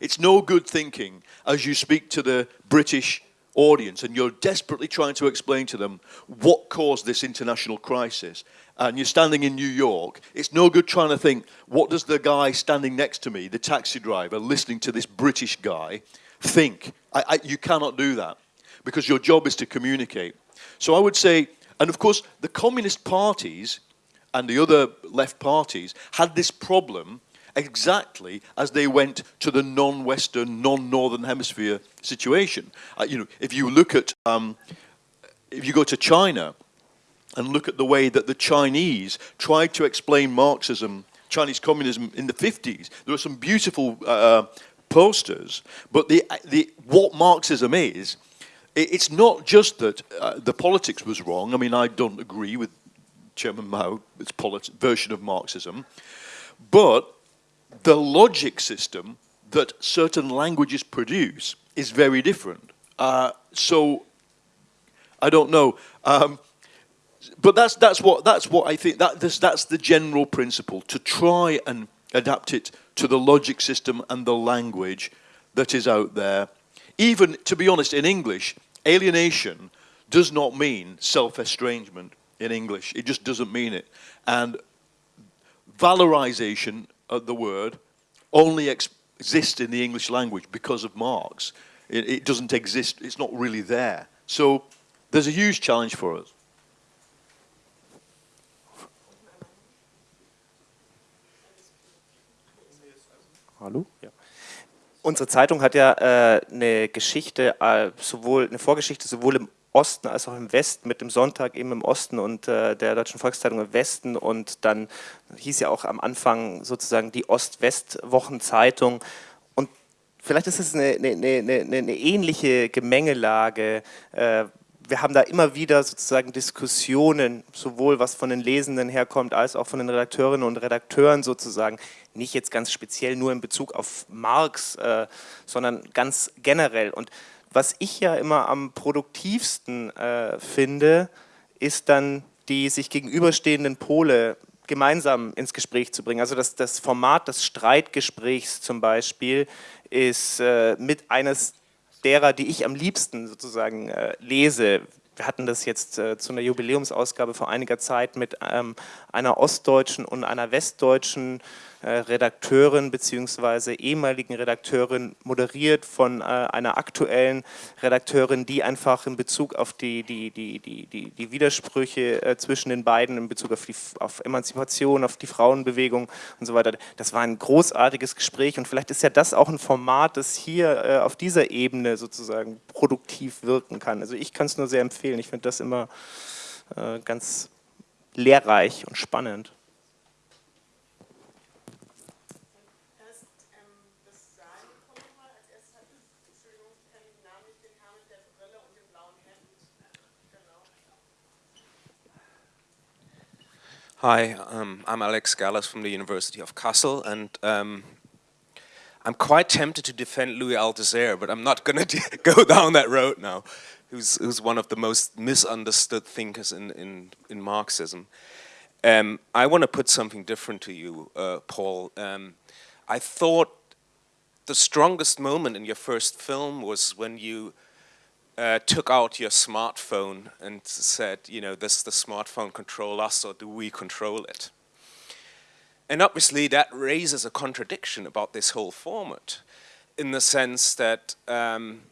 It's no good thinking as you speak to the British audience and you're desperately trying to explain to them what caused this international crisis and you're standing in New York, it's no good trying to think, what does the guy standing next to me, the taxi driver, listening to this British guy, think. I, I, you cannot do that because your job is to communicate. So I would say, and of course, the communist parties and the other left parties had this problem exactly as they went to the non-Western, non-Northern Hemisphere situation. Uh, you know, if you look at, um, if you go to China and look at the way that the Chinese tried to explain Marxism, Chinese communism in the 50s, there are some beautiful uh, posters, but the, the, what Marxism is, it, it's not just that uh, the politics was wrong. I mean, I don't agree with Chairman Mao's version of Marxism, but the logic system that certain languages produce is very different. Uh, so, I don't know. Um, but that's that's what that's what I think that that's, that's the general principle to try and adapt it to the logic system and the language that is out there. Even, to be honest, in English, alienation does not mean self-estrangement in English. It just doesn't mean it. And valorization of the word only exists in the English language because of Marx. It, it doesn't exist, it's not really there. So there's a huge challenge for us. Hallo? Ja. Unsere Zeitung hat ja äh, eine Geschichte, äh, sowohl eine Vorgeschichte sowohl im Osten als auch im Westen, mit dem Sonntag eben im Osten und äh, der Deutschen Volkszeitung im Westen und dann hieß ja auch am Anfang sozusagen die Ost-West-Wochenzeitung und vielleicht ist es eine, eine, eine, eine ähnliche Gemengelage, äh, wir haben da immer wieder sozusagen Diskussionen, sowohl was von den Lesenden herkommt, als auch von den Redakteurinnen und Redakteuren sozusagen, nicht jetzt ganz speziell nur in Bezug auf Marx, äh, sondern ganz generell. Und was ich ja immer am produktivsten äh, finde, ist dann die sich gegenüberstehenden Pole gemeinsam ins Gespräch zu bringen. Also das, das Format des Streitgesprächs zum Beispiel ist äh, mit eines derer, die ich am liebsten sozusagen äh, lese. Wir hatten das jetzt äh, zu einer Jubiläumsausgabe vor einiger Zeit mit ähm, einer ostdeutschen und einer westdeutschen Redakteurin bzw. ehemaligen Redakteurin moderiert von äh, einer aktuellen Redakteurin, die einfach in Bezug auf die, die, die, die, die, die Widersprüche äh, zwischen den beiden, in Bezug auf, die, auf Emanzipation, auf die Frauenbewegung und so weiter, das war ein großartiges Gespräch und vielleicht ist ja das auch ein Format, das hier auf dieser Ebene sozusagen produktiv wirken kann. Also ich kann es nur sehr empfehlen, ich finde das immer ganz lehrreich und spannend. Hi, um, I'm Alex Gallas from the University of Kassel, and um, I'm quite tempted to defend Louis Althusser, but I'm not going to go down that road now, who's, who's one of the most misunderstood thinkers in, in, in Marxism. Um, I want to put something different to you, uh, Paul. Um, I thought the strongest moment in your first film was when you uh, took out your smartphone and said, you know, does the smartphone control us or do we control it? And obviously that raises a contradiction about this whole format in the sense that um,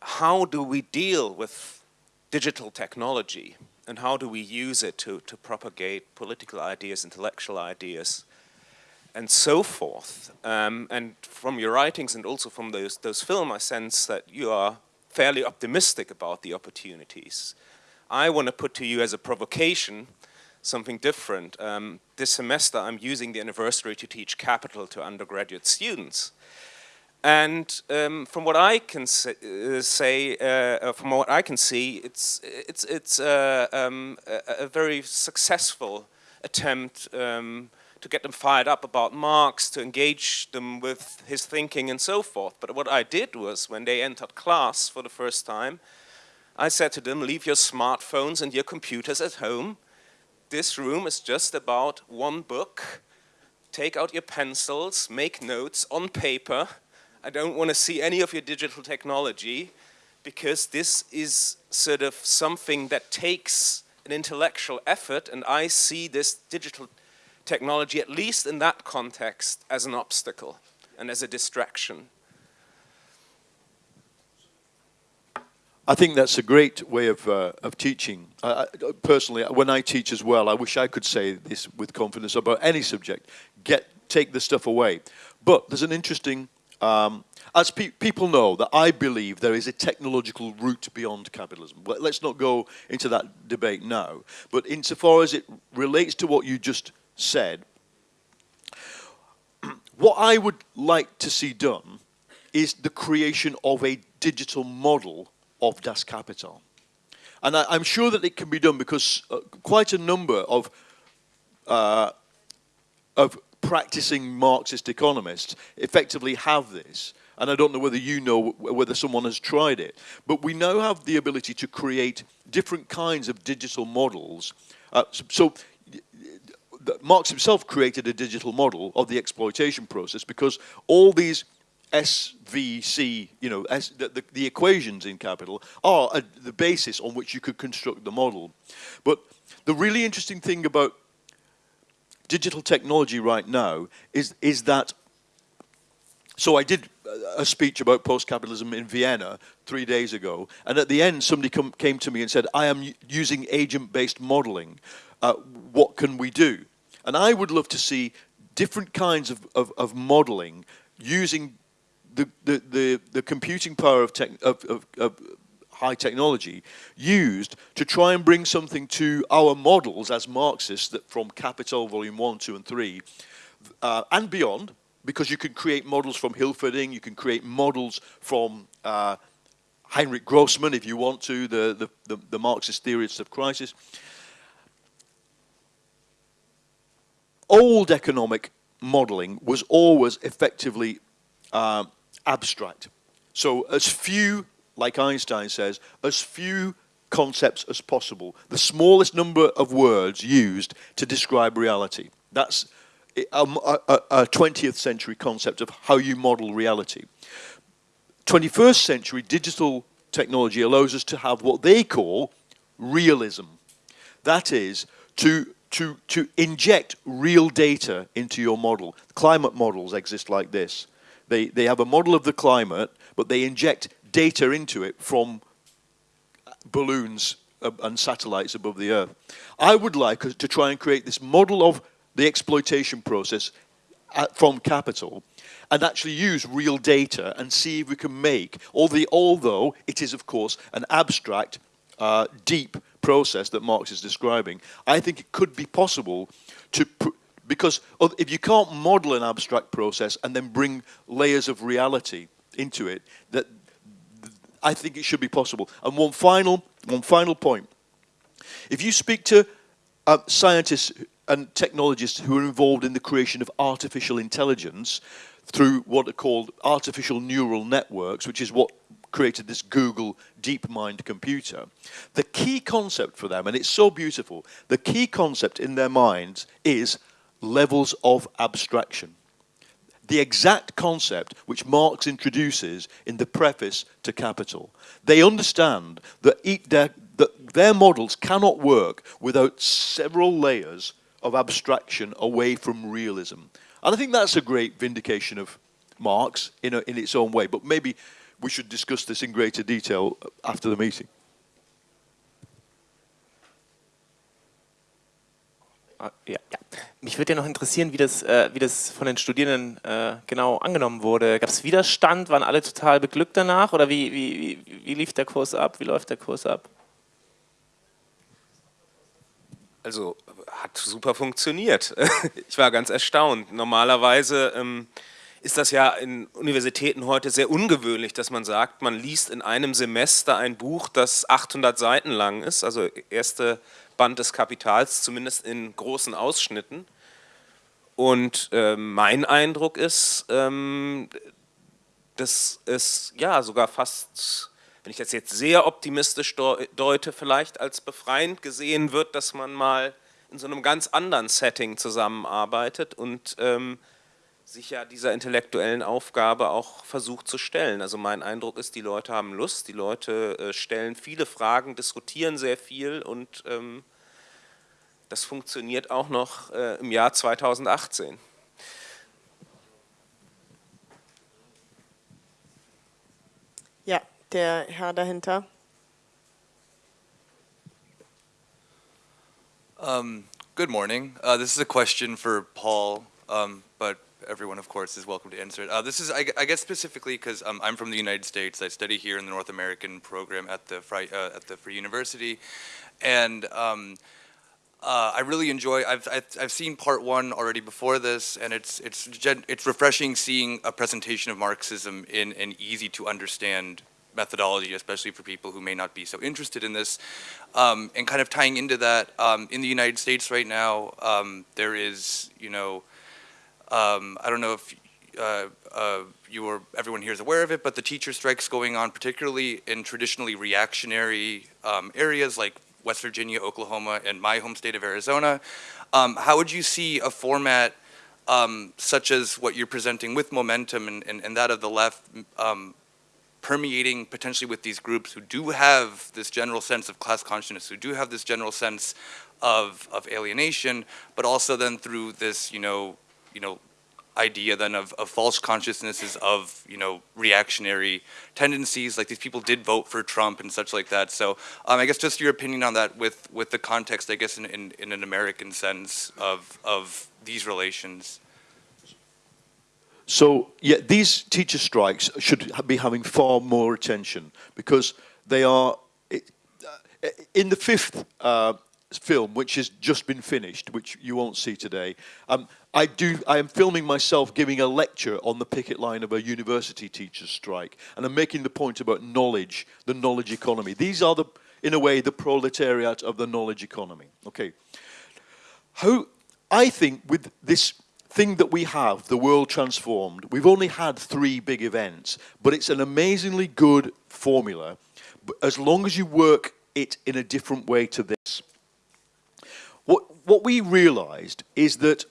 how do we deal with digital technology and how do we use it to, to propagate political ideas, intellectual ideas, and so forth. Um, and from your writings and also from those, those films, I sense that you are fairly optimistic about the opportunities. I want to put to you as a provocation something different. Um, this semester I'm using the anniversary to teach capital to undergraduate students. And um, from what I can say, uh, say uh, from what I can see, it's, it's, it's uh, um, a, a, very successful attempt um, to get them fired up about Marx, to engage them with his thinking and so forth. But what I did was, when they entered class for the first time, I said to them, leave your smartphones and your computers at home. This room is just about one book. Take out your pencils, make notes on paper. I don't want to see any of your digital technology because this is sort of something that takes an intellectual effort and I see this digital technology, at least in that context, as an obstacle and as a distraction. I think that's a great way of, uh, of teaching. Personally, when I teach as well, I wish I could say this with confidence about any subject. Get, take the stuff away. But there's an interesting, um, as pe people know, that I believe there is a technological route beyond capitalism. Let's not go into that debate now. But insofar as it relates to what you just said, what I would like to see done is the creation of a digital model of Das Kapital. And I, am sure that it can be done because uh, quite a number of, uh, of practicing Marxist economists effectively have this. And I don't know whether you know whether someone has tried it. But we now have the ability to create different kinds of digital models. Uh, so, so Marx himself created a digital model of the exploitation process because all these SVC, you know, S, the, the, the, equations in capital are a, the basis on which you could construct the model. But the really interesting thing about digital technology right now is, is that, so I did a speech about post-capitalism in Vienna three days ago, and at the end somebody come, came to me and said, I am using agent-based modeling. Uh, what can we do? And I would love to see different kinds of, of, of modeling using the, the, the, the, computing power of, tech, of, of, of high technology used to try and bring something to our models as Marxists that from Capital Volume 1, 2 and 3 uh, and beyond because you can create models from Hilferding, you can create models from uh, Heinrich Grossman if you want to, the, the, the, the Marxist theorists of crisis. Old economic modeling was always effectively uh, abstract. So as few, like Einstein says, as few concepts as possible. The smallest number of words used to describe reality. That's a, a, a 20th century concept of how you model reality. 21st century digital technology allows us to have what they call realism. That is, to, to, to inject real data into your model. Climate models exist like this. They, they have a model of the climate, but they inject data into it from uh, balloons uh, and satellites above the Earth. I would like to try and create this model of the exploitation process at, from capital and actually use real data and see if we can make, although it is of course an abstract, uh, deep process that Marx is describing, I think it could be possible to, because if you can't model an abstract process and then bring layers of reality into it, that I think it should be possible. And one final, one final point. If you speak to uh, scientists and technologists who are involved in the creation of artificial intelligence through what are called artificial neural networks, which is what created this Google DeepMind computer. The key concept for them, and it's so beautiful, the key concept in their minds is levels of abstraction. The exact concept which Marx introduces in the preface to Capital. They understand that, their, that their models cannot work without several layers of abstraction away from realism. And I think that's a great vindication of Marx in, a, in its own way, but maybe we should discuss this in greater detail after the meeting. Ah, ja, ja. Mich würde ja noch interessieren, wie das, äh, wie das von den Studierenden äh, genau angenommen wurde. Gab es Widerstand? Waren alle total beglückt danach? Oder wie, wie, wie, wie lief der Kurs ab? Wie läuft der Kurs ab? Also hat super funktioniert. Ich war ganz erstaunt. Normalerweise ähm, ist das ja in Universitäten heute sehr ungewöhnlich, dass man sagt, man liest in einem Semester ein Buch, das 800 Seiten lang ist, also erste Band des Kapitals, zumindest in großen Ausschnitten. Und äh, mein Eindruck ist, ähm, dass es ja sogar fast wenn ich das jetzt sehr optimistisch deute, vielleicht als befreiend gesehen wird, dass man mal in so einem ganz anderen Setting zusammenarbeitet und ähm, sich ja dieser intellektuellen Aufgabe auch versucht zu stellen. Also mein Eindruck ist, die Leute haben Lust, die Leute äh, stellen viele Fragen, diskutieren sehr viel und ähm, das funktioniert auch noch äh, im Jahr 2018. Ja, der Herr dahinter. Um, good morning. Uh, this is a question for Paul, um, everyone, of course, is welcome to answer it. Uh, this is, I, I guess, specifically because um, I'm from the United States. I study here in the North American program at the Free, uh, at the Free University, and um, uh, I really enjoy. I've, I've, I've seen part one already before this, and it's it's it's refreshing seeing a presentation of Marxism in an easy to understand methodology, especially for people who may not be so interested in this. Um, and kind of tying into that, um, in the United States right now, um, there is, you know, um, I don't know if uh, uh, you or everyone here is aware of it, but the teacher strikes going on, particularly in traditionally reactionary um, areas like West Virginia, Oklahoma, and my home state of Arizona. Um, how would you see a format such as what you're presenting with momentum and, and, and that of the left permeating potentially with these groups who do have this general sense of class consciousness, who do have this general sense of, of alienation, but also then through this, you know, you know, idea then of, of false consciousnesses of, you know, reactionary tendencies, like these people did vote for Trump and such like that. So um, I guess just your opinion on that with, with the context, I guess, in, in, in an American sense of, of these relations. So, yeah, these teacher strikes should be having far more attention because they are, uh, in the fifth uh, film, which has just been finished, which you won't see today, um, I, do, I am filming myself giving a lecture on the picket line of a university teacher's strike, and I'm making the point about knowledge, the knowledge economy. These are, the, in a way, the proletariat of the knowledge economy. Okay. How, I think with this thing that we have, the world transformed, we've only had three big events, but it's an amazingly good formula. As long as you work it in a different way to this. What, we realized is that,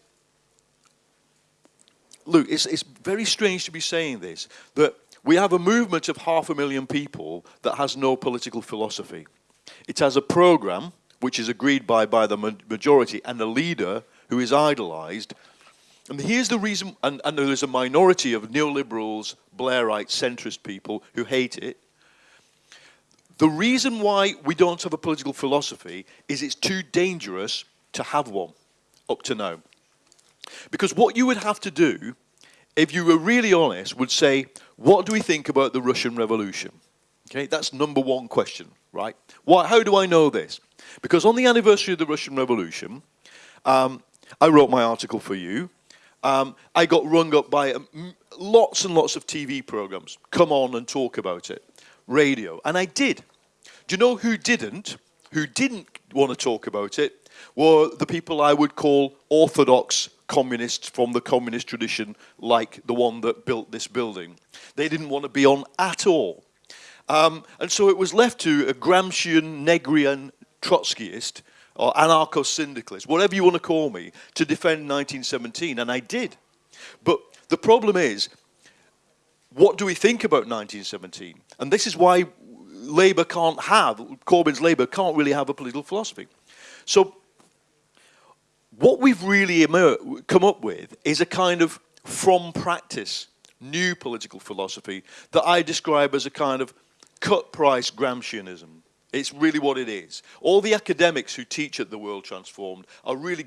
look, it's, it's very strange to be saying this, that we have a movement of half a million people that has no political philosophy. It has a program which is agreed by by the majority and a leader who is idolized. And here's the reason, and, and there's a minority of neoliberals, Blairite, centrist people who hate it. The reason why we don't have a political philosophy is it's too dangerous to have one up to now. Because what you would have to do, if you were really honest, would say, what do we think about the Russian Revolution? Okay, that's number one question, right? Why, how do I know this? Because on the anniversary of the Russian Revolution, um, I wrote my article for you. Um, I got rung up by um, lots and lots of TV programs. Come on and talk about it. Radio. And I did. Do you know who didn't? Who didn't want to talk about it were the people I would call orthodox communists from the communist tradition, like the one that built this building. They didn't want to be on at all. Um, and so it was left to a Gramscian, Negrian, Trotskyist, or anarcho-syndicalist, whatever you want to call me, to defend 1917, and I did. But the problem is, what do we think about 1917? And this is why Labour can't have, Corbyn's Labour can't really have a political philosophy. So what we've really come up with is a kind of from practice new political philosophy that I describe as a kind of cut price Gramscianism. It's really what it is. All the academics who teach at the World Transformed are really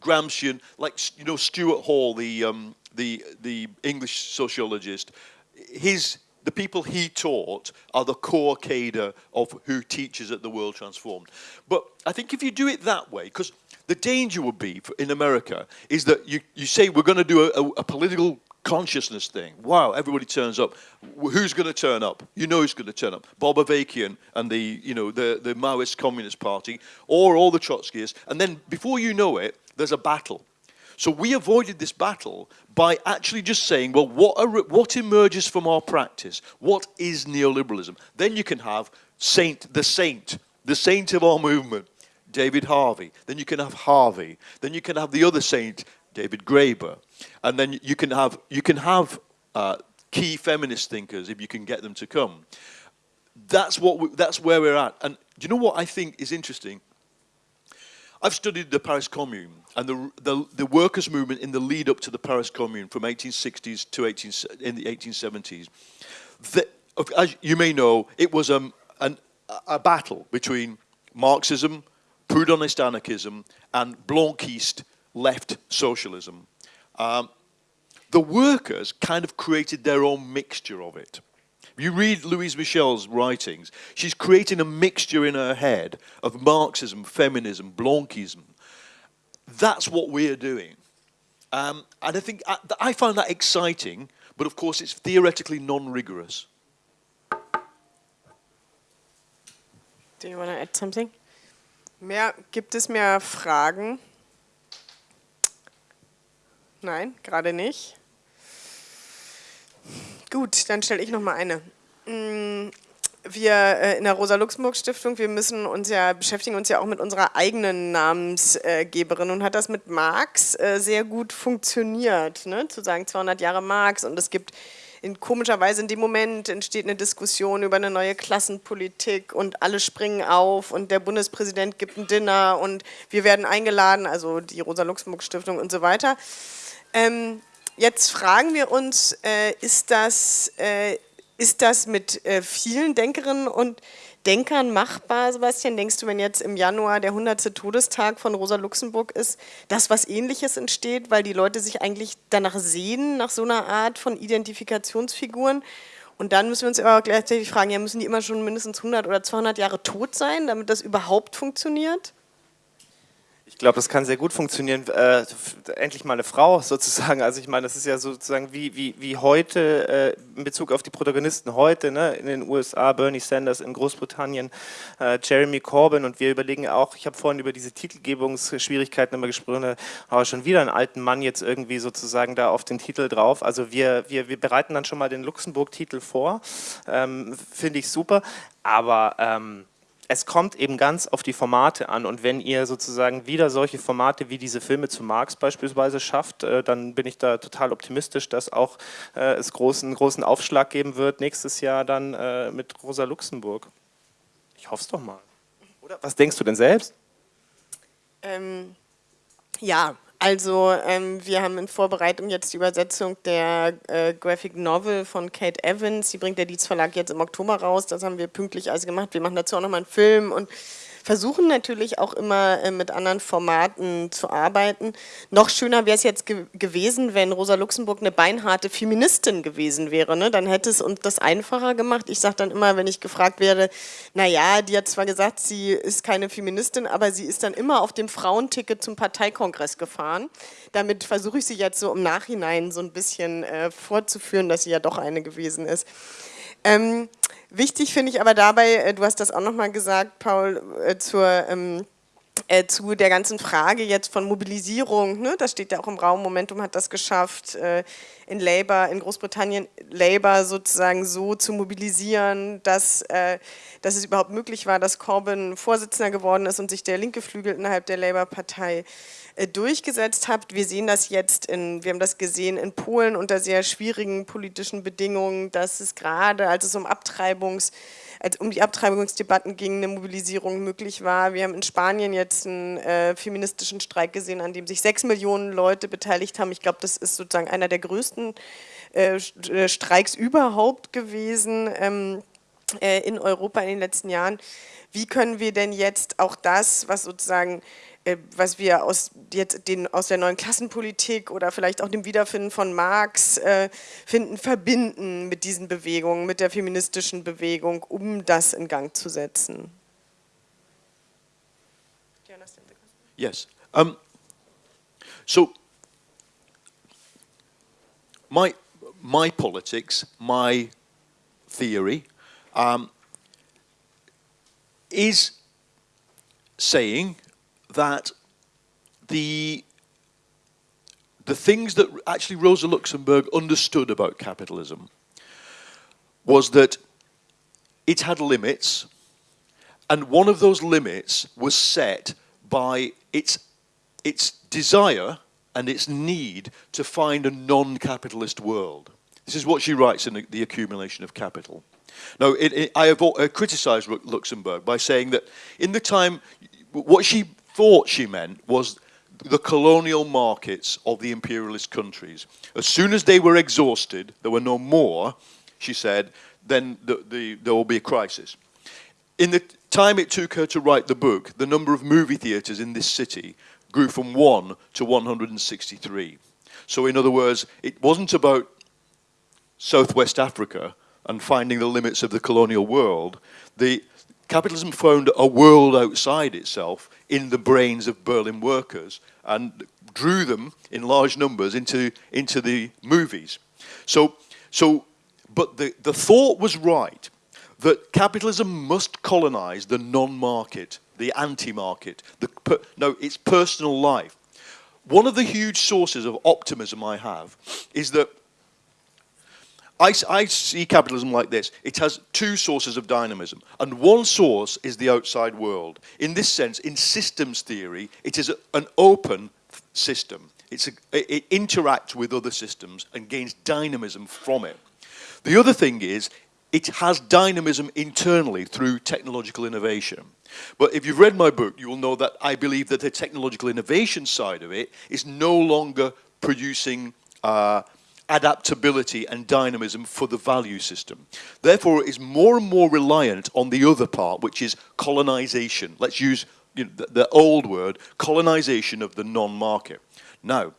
Gramscian, like you know Stuart Hall, the um, the the English sociologist. His the people he taught are the core cadre of who teaches at the World Transformed. But I think if you do it that way, because the danger would be for, in America is that you, you say we're going to do a, a, a political consciousness thing. Wow, everybody turns up. Who's going to turn up? You know who's going to turn up. Bob Avakian and the, you know, the, the Maoist Communist Party, or all the Trotskyists. And then before you know it, there's a battle. So we avoided this battle by actually just saying, well, what, are, what emerges from our practice? What is neoliberalism? Then you can have saint, the saint, the saint of our movement, David Harvey. Then you can have Harvey. Then you can have the other saint, David Graeber. And then you can have, you can have uh, key feminist thinkers if you can get them to come. That's, what we, that's where we're at. And do you know what I think is interesting? I've studied the Paris Commune and the, the, the, workers' movement in the lead up to the Paris Commune from 1860s to 18, in the 1870s. The, as you may know, it was um, an, a battle between Marxism, Proudhonist anarchism, and Blanquist left socialism. Um, the workers kind of created their own mixture of it. You read Louise Michel's writings, she's creating a mixture in her head of Marxism, feminism, Blanquism. That's what we're doing. Um, and I think I, I find that exciting, but of course it's theoretically non-rigorous. Do you want to add something? Mehr, gibt es mehr Fragen? Nein, gerade nicht. Gut, dann stelle ich noch mal eine. Mm, wir äh, in der Rosa-Luxemburg-Stiftung, wir müssen uns ja, beschäftigen uns ja auch mit unserer eigenen Namensgeberin und hat das mit Marx äh, sehr gut funktioniert, ne? zu sagen 200 Jahre Marx und es gibt in komischer Weise in dem Moment entsteht eine Diskussion über eine neue Klassenpolitik und alle springen auf und der Bundespräsident gibt ein Dinner und wir werden eingeladen, also die Rosa-Luxemburg-Stiftung und so weiter. Ähm, Jetzt fragen wir uns, äh, ist, das, äh, ist das mit äh, vielen Denkerinnen und Denkern machbar, Sebastian? Denkst du, wenn jetzt im Januar der 100. Todestag von Rosa Luxemburg ist, dass was Ähnliches entsteht, weil die Leute sich eigentlich danach sehen, nach so einer Art von Identifikationsfiguren? Und dann müssen wir uns aber gleichzeitig fragen, ja, müssen die immer schon mindestens 100 oder 200 Jahre tot sein, damit das überhaupt funktioniert? Ich glaube, das kann sehr gut funktionieren. Äh, endlich mal eine Frau sozusagen. Also ich meine, das ist ja sozusagen wie, wie, wie heute äh, in Bezug auf die Protagonisten heute, ne? in den USA, Bernie Sanders, in Großbritannien, äh, Jeremy Corbyn und wir überlegen auch, ich habe vorhin über diese Titelgebungsschwierigkeiten immer gesprochen, aber schon wieder einen alten Mann jetzt irgendwie sozusagen da auf den Titel drauf. Also wir, wir, wir bereiten dann schon mal den Luxemburg-Titel vor, ähm, finde ich super, aber... Ähm, es kommt eben ganz auf die Formate an und wenn ihr sozusagen wieder solche Formate wie diese Filme zu Marx beispielsweise schafft, äh, dann bin ich da total optimistisch, dass auch äh, es großen, großen Aufschlag geben wird nächstes Jahr dann äh, mit Rosa Luxemburg. Ich hoffe es doch mal. Oder was denkst du denn selbst? Ähm, ja, also ähm, wir haben in Vorbereitung jetzt die Übersetzung der äh, Graphic Novel von Kate Evans. Die bringt der Dietz Verlag jetzt im Oktober raus. Das haben wir pünktlich alles gemacht. Wir machen dazu auch nochmal einen Film und versuchen natürlich auch immer äh, mit anderen Formaten zu arbeiten. Noch schöner wäre es jetzt ge gewesen, wenn Rosa Luxemburg eine beinharte Feministin gewesen wäre. Ne? Dann hätte es uns das einfacher gemacht. Ich sage dann immer, wenn ich gefragt werde, naja, die hat zwar gesagt, sie ist keine Feministin, aber sie ist dann immer auf dem Frauenticket zum Parteikongress gefahren. Damit versuche ich sie jetzt so im Nachhinein so ein bisschen äh, vorzuführen, dass sie ja doch eine gewesen ist. Ähm, wichtig finde ich aber dabei, äh, du hast das auch nochmal gesagt, Paul, äh, zur, ähm, äh, zu der ganzen Frage jetzt von Mobilisierung, ne? das steht ja auch im Raum, Momentum hat das geschafft, äh, in Labour, in Großbritannien Labour sozusagen so zu mobilisieren, dass, äh, dass es überhaupt möglich war, dass Corbyn Vorsitzender geworden ist und sich der linke Flügel innerhalb der Labour-Partei durchgesetzt habt. Wir sehen das jetzt, in, wir haben das gesehen in Polen unter sehr schwierigen politischen Bedingungen, dass es gerade, als es um Abtreibungs, als um die Abtreibungsdebatten ging, eine Mobilisierung möglich war. Wir haben in Spanien jetzt einen äh, feministischen Streik gesehen, an dem sich sechs Millionen Leute beteiligt haben. Ich glaube, das ist sozusagen einer der größten äh, äh Streiks überhaupt gewesen ähm, äh, in Europa in den letzten Jahren. Wie können wir denn jetzt auch das, was sozusagen äh, was wir aus, jetzt den, aus der neuen Klassenpolitik oder vielleicht auch dem Wiederfinden von Marx äh, finden, verbinden mit diesen Bewegungen, mit der feministischen Bewegung, um das in Gang zu setzen. Yes. Um, so, my, my politics, my theory, um, is saying that the the things that actually Rosa Luxemburg understood about capitalism was that it had limits, and one of those limits was set by its its desire and its need to find a non-capitalist world. This is what she writes in the, accumulation of capital. Now, it, it, I have uh, criticized Luxemburg by saying that in the time, what she thought she meant was the colonial markets of the imperialist countries. As soon as they were exhausted, there were no more, she said, then the, the, there will be a crisis. In the time it took her to write the book, the number of movie theatres in this city grew from 1 to 163. So in other words, it wasn't about Southwest Africa and finding the limits of the colonial world. The, capitalism found a world outside itself in the brains of Berlin workers and drew them in large numbers into, into the movies. So, so, but the, the thought was right that capitalism must colonize the non-market, the anti-market, the per, no, its personal life. One of the huge sources of optimism I have is that I, I, see capitalism like this. It has two sources of dynamism, and one source is the outside world. In this sense, in systems theory, it is a, an open system. It's a, it interacts with other systems and gains dynamism from it. The other thing is, it has dynamism internally through technological innovation. But if you've read my book, you will know that I believe that the technological innovation side of it is no longer producing uh, adaptability and dynamism for the value system. Therefore, it is more and more reliant on the other part, which is colonization. Let's use you know, the, the old word, colonization of the non-market. Now,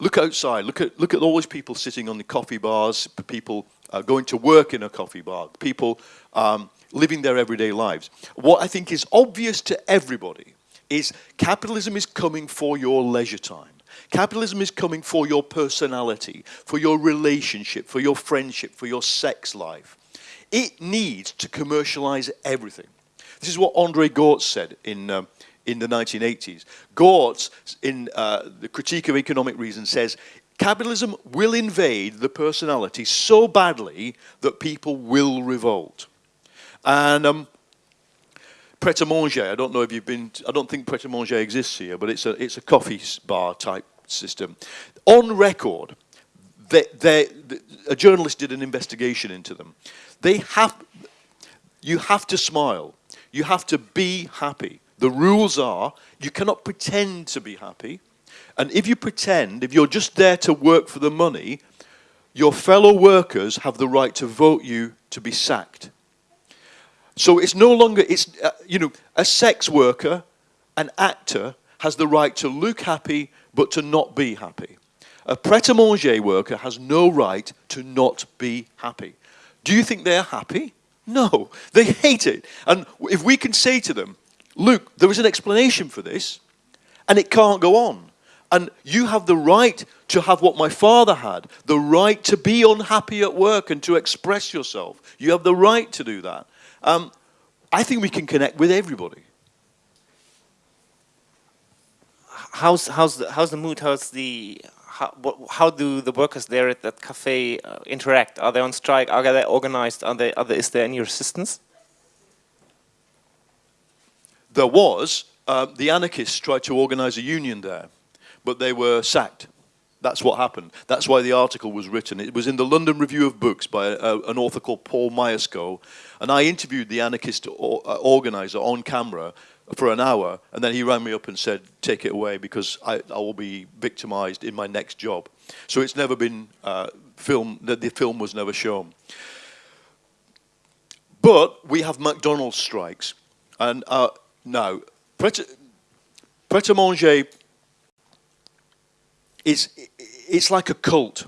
look outside, look at, look at all these people sitting on the coffee bars, people uh, going to work in a coffee bar, people um, living their everyday lives. What I think is obvious to everybody is capitalism is coming for your leisure time. Capitalism is coming for your personality, for your relationship, for your friendship, for your sex life. It needs to commercialize everything. This is what Andre Gorz said in, um, in the 1980s. Gorz, in uh, the Critique of Economic Reason, says capitalism will invade the personality so badly that people will revolt. And um, Pret a Manger. I don't know if you've been. I don't think Pret a Manger exists here, but it's a it's a coffee bar type system. On record, they, they, a journalist did an investigation into them. They have. You have to smile. You have to be happy. The rules are you cannot pretend to be happy. And if you pretend, if you're just there to work for the money, your fellow workers have the right to vote you to be sacked. So it's no longer, it's, uh, you know, a sex worker, an actor, has the right to look happy but to not be happy. A pret-a-manger worker has no right to not be happy. Do you think they're happy? No, they hate it. And if we can say to them, look, there is an explanation for this, and it can't go on. And you have the right to have what my father had, the right to be unhappy at work and to express yourself. You have the right to do that. Um, I think we can connect with everybody. How's, how's, the, how's the mood? How's the, how, what, how do the workers there at that cafe uh, interact? Are they on strike? Are they organized? Are they, are they, is there any resistance? There was. Uh, the anarchists tried to organize a union there, but they were sacked. That's what happened. That's why the article was written. It was in the London Review of Books by a, an author called Paul Myerscough, and I interviewed the anarchist or, uh, organizer on camera for an hour, and then he rang me up and said, take it away because I, I will be victimized in my next job. So it's never been uh, filmed, the, the film was never shown. But we have McDonald's strikes, and uh, now, Pret-a-Manger is it's like a cult.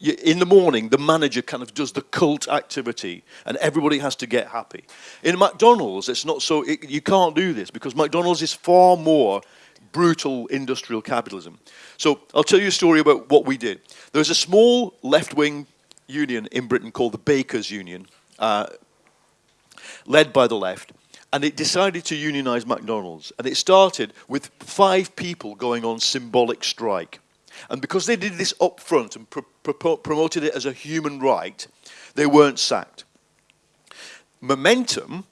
In the morning, the manager kind of does the cult activity and everybody has to get happy. In McDonald's, it's not so, it, you can't do this because McDonald's is far more brutal industrial capitalism. So I'll tell you a story about what we did. There's a small left-wing union in Britain called the Bakers Union, uh, led by the left, and it decided to unionize McDonald's. And it started with five people going on symbolic strike. And because they did this up front and pr pr promoted it as a human right, they weren't sacked. Momentum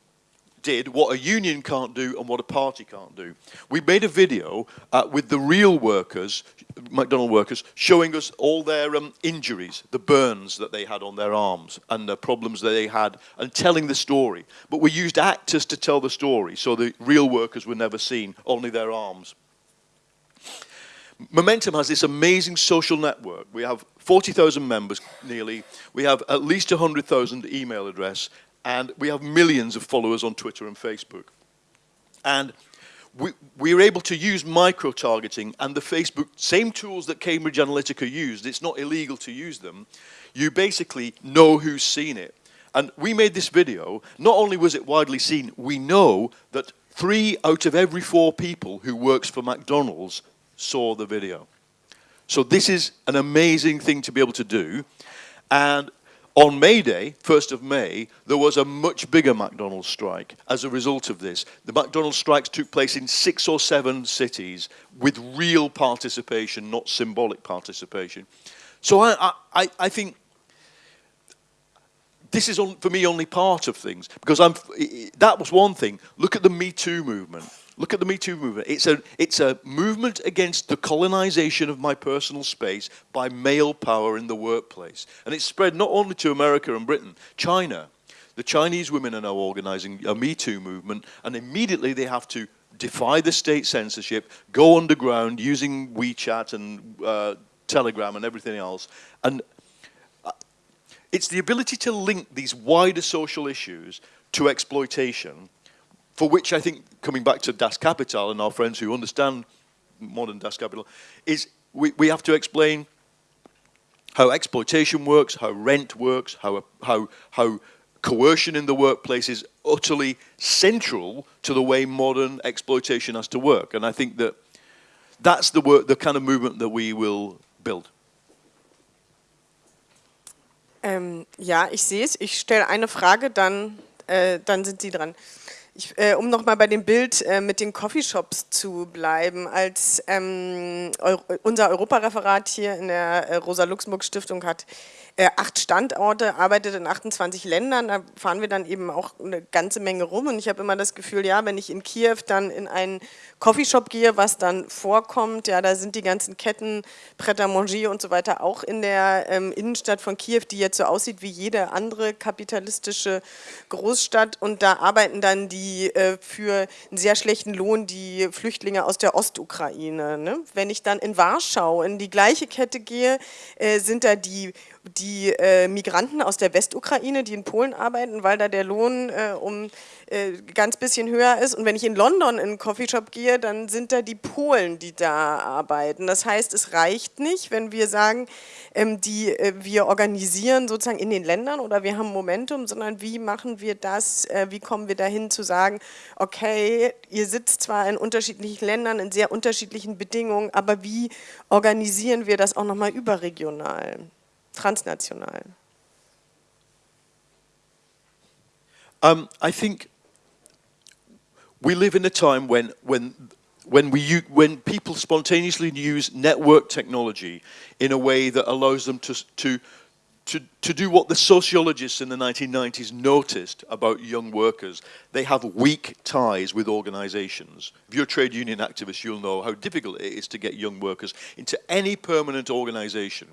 did what a union can't do and what a party can't do. We made a video uh, with the real workers, McDonald workers, showing us all their um, injuries, the burns that they had on their arms and the problems that they had and telling the story. But we used actors to tell the story so the real workers were never seen, only their arms. Momentum has this amazing social network. We have 40,000 members nearly. We have at least 100,000 email address and we have millions of followers on Twitter and Facebook. And we, we are able to use micro-targeting and the Facebook, same tools that Cambridge Analytica used, it's not illegal to use them. You basically know who's seen it. And we made this video, not only was it widely seen, we know that three out of every four people who works for McDonald's saw the video. So this is an amazing thing to be able to do. And on May Day, 1st of May, there was a much bigger McDonald's strike as a result of this. The McDonald's strikes took place in six or seven cities with real participation, not symbolic participation. So I, I, I think this is, on, for me, only part of things. Because I'm, that was one thing. Look at the Me Too movement. Look at the Me Too movement. It's a, it's a movement against the colonization of my personal space by male power in the workplace. And it's spread not only to America and Britain, China. The Chinese women are now organizing a Me Too movement, and immediately they have to defy the state censorship, go underground using WeChat and uh, Telegram and everything else. And uh, it's the ability to link these wider social issues to exploitation for which I think, coming back to Das Kapital and our friends who understand modern Das Kapital, is we, we have to explain how exploitation works, how rent works, how, how, how coercion in the workplace is utterly central to the way modern exploitation has to work. And I think that that's the, work, the kind of movement that we will build. Ähm, ja, ich sehe es. Ich stelle eine Frage, dann, äh, dann sind Sie dran. Ich, äh, um nochmal bei dem Bild äh, mit den Coffeeshops zu bleiben, als ähm, Euro unser Europareferat hier in der äh, Rosa-Luxemburg-Stiftung hat äh, acht Standorte, arbeitet in 28 Ländern, da fahren wir dann eben auch eine ganze Menge rum und ich habe immer das Gefühl, ja, wenn ich in Kiew dann in einen Coffeeshop gehe, was dann vorkommt, ja, da sind die ganzen Ketten, Pret à manger und so weiter auch in der ähm, Innenstadt von Kiew, die jetzt so aussieht wie jede andere kapitalistische Großstadt und da arbeiten dann die äh, für einen sehr schlechten Lohn die Flüchtlinge aus der Ostukraine. Ne? Wenn ich dann in Warschau in die gleiche Kette gehe, äh, sind da die die äh, Migranten aus der Westukraine, die in Polen arbeiten, weil da der Lohn äh, um äh, ganz bisschen höher ist. Und wenn ich in London in einen Coffeeshop gehe, dann sind da die Polen, die da arbeiten. Das heißt, es reicht nicht, wenn wir sagen, ähm, die, äh, wir organisieren sozusagen in den Ländern oder wir haben Momentum, sondern wie machen wir das, äh, wie kommen wir dahin zu sagen, okay, ihr sitzt zwar in unterschiedlichen Ländern, in sehr unterschiedlichen Bedingungen, aber wie organisieren wir das auch nochmal überregional? Transnational? Um, I think we live in a time when, when, when, we, when people spontaneously use network technology in a way that allows them to, to, to, to do what the sociologists in the 1990s noticed about young workers. They have weak ties with organizations. If you're a trade union activist, you'll know how difficult it is to get young workers into any permanent organization.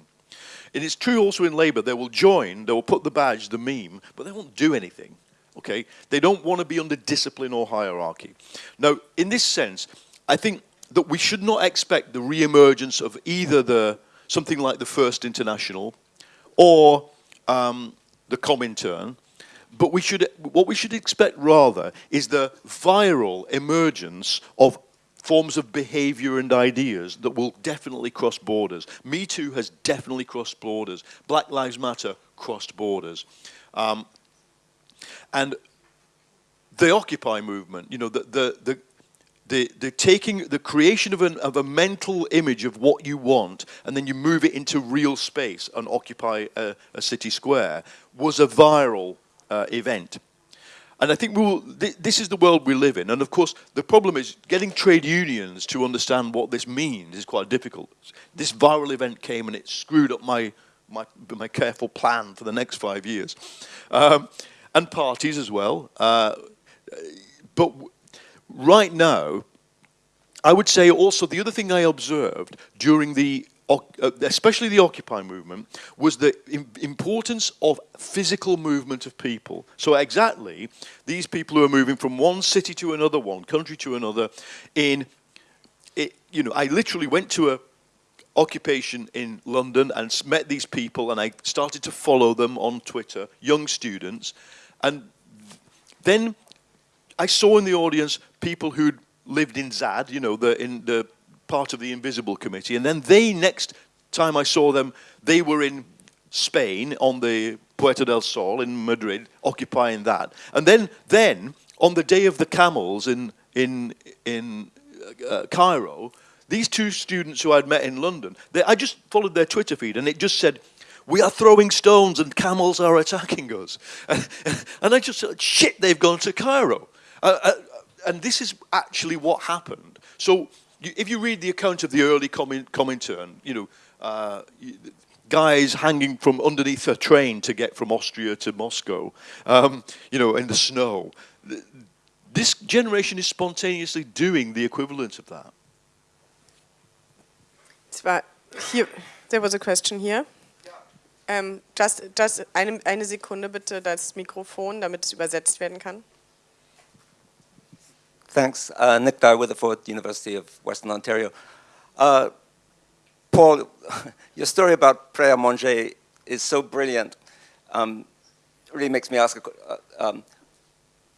And it's true also in Labour, they will join, they will put the badge, the meme, but they won't do anything. Okay? They don't want to be under discipline or hierarchy. Now, in this sense, I think that we should not expect the re-emergence of either the something like the First International or um, the Comintern, but we should, what we should expect rather is the viral emergence of forms of behavior and ideas that will definitely cross borders. Me Too has definitely crossed borders. Black Lives Matter crossed borders. Um, and the Occupy movement, you know, the, the, the, the, the taking, the creation of, an, of a mental image of what you want and then you move it into real space and occupy a, a city square was a viral uh, event. And I think we will, th this is the world we live in. And of course, the problem is getting trade unions to understand what this means is quite difficult. This viral event came and it screwed up my, my, my careful plan for the next five years. Um, and parties as well. Uh, but right now, I would say also the other thing I observed during the Uh, especially the Occupy movement, was the importance of physical movement of people. So exactly, these people who are moving from one city to another, one country to another, in, it, you know, I literally went to a occupation in London and met these people and I started to follow them on Twitter, young students, and then I saw in the audience people who'd lived in Zad, you know, the, in the part of the Invisible Committee. And then they, next time I saw them, they were in Spain on the Puerta del Sol in Madrid, occupying that. And then, then on the day of the camels in, in, in uh, Cairo, these two students who I'd met in London, they, I just followed their Twitter feed and it just said, we are throwing stones and camels are attacking us. And, I just said, shit, they've gone to Cairo. Uh, uh, and this is actually what happened. So if you read the account of the early Comintern, you know, uh, guys hanging from underneath a train to get from Austria to Moscow, um, you know, in the snow. This generation is spontaneously doing the equivalent of that. here, there was a question here. Um, just, just eine, eine Sekunde bitte das Mikrofon, damit es übersetzt werden kann. Thanks. Uh, Nick Dyer, University of Western Ontario. Uh, Paul, your story about à Manger is so brilliant. Um, really makes me ask uh, um,